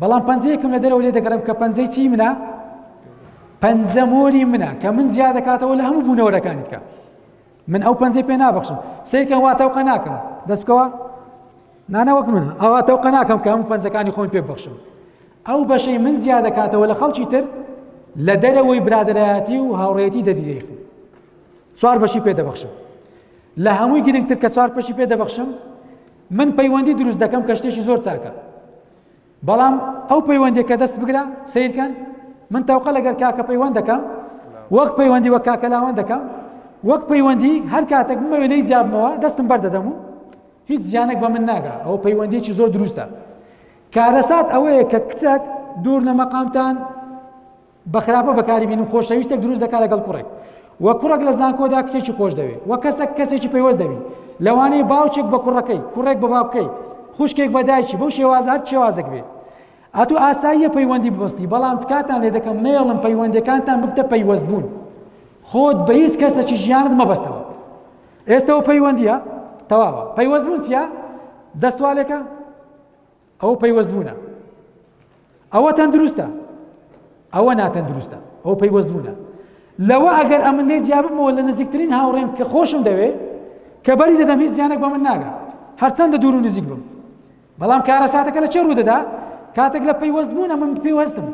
بەڵام پەنجەیەکم لە دەرەوە لێ دەگەڕم کە پەنجەی چی منە پەنجە مۆری منە کە من زیاد دەکاتەوە لە هەموو بوونەوەرەکانیتکە من ئەو پەنجەی پێ نابەخشم سەیرکەم وا تەوقە ناکەم دەست بکەوە نانە وەک من ئەوە تەوقە ناکەم کە هەموو پەنجەکانی خۆی پێ بەخشم ئەو بەشەی من زیاد دەکاتەوە لە خەڵکی تر لە دەرەوەی برادایەتی و هاوڕێتی دەدیدەیخم چوار بەشی پێ دەبەخشم لە هەمووی گرنگتر کە چوار پەشی پێ دەبەخشم من پەیوەندی دروست دەکەم کە شتێکی زۆر چاکە بەڵام ئەو پەیوەندی کە دەست بگرە سیرکەن من تەوقە لەگەر کاکە پەیوەند دەکەم وەک پەیوەندی وە کاکەلاوان دەکەم وەک پەیوەندی هەر کاتێک بمەوێ لی جیابمەوە دەستم بەردەدەم و هیچ زیانێک بە من ناگا ئەو پەیوەندیێکی زۆر دروستە کارەسات ئەوەیە کە کچەک دوور لە مەقامتان بە خراپە بەکاری بینم خۆشەویستەک دروست دەکات لەگەڵ کوڕێک وە کوڕێک لە زانکۆدا کچێکی خۆش دەوێت وە کەسەک کەسێکی پەیوەست دەبی لەوانەیە باوکێک بە کوڕەکەی کوڕێک بە باوکەی خوشکێک بە دایکی بەو شێواز هەر شێوازێک بێت ئەتو ئاساییە پەیوەندی ببستی بەڵام تکاتان لێ دەکەم نەیەڵم پەیوەندەکانتان ببتە پەیوەست بوون خۆت بە هیچ کەسەکی ژیانت مەبەستەوە ئێستەوە پەیوەندیە تەواوە پەیوەست بوون چیە دەستوالێکە ئەوە پەیوەست بوونە ئەوە تەندروستە ئەوە ناتەندروستە ئەو پەیوەست بوونە لەوە ئەگەر ئەمن لێ جیابمەوە لە نزیکترین هاوڕێم کە خۆشم دەوێ کە بەری دەدەم هیچ زیانێک بە من ناگە هەرچەندە دوور و نزیک بم بەڵام کارە ساتەکە لە چێ ڕوودەدا کاتێک لە پەیوەست بوونە من پێوەستم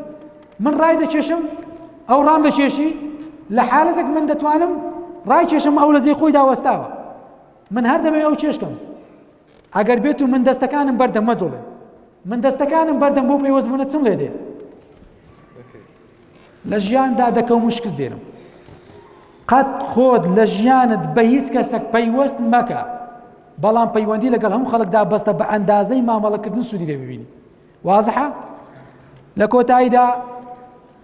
من ڕای دەکێشم ئەو ڕام دەکێشی لە حالەتێک من دەتوانم ڕای کێشم ئەو لە زێ خۆی داوەستاوە من هەر دەبێ ئەو چێشکم ئەگەر بێت و من دەستەکانم بەردەم مەجوڵێ من دەستەکانم بەردەم بۆ پەیوەست بوونە چم لێ دێ لە ژیاندا دەکەوم و شکست دێنم قەت خۆت لە ژیانت بە هیچ کەسەک پەیوەست مەکە بەڵام پەیوەندی لەگەڵ هەموو خەڵکدا بەستە بە ئەندازەی مامەڵەکردن سوودی لێ ببینی وازحە لە کۆتاییدا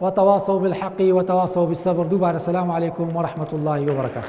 وتواصوا بالحق وتواصوا بالصبر دوبار السلام عليكم ورحمة الله وبركاته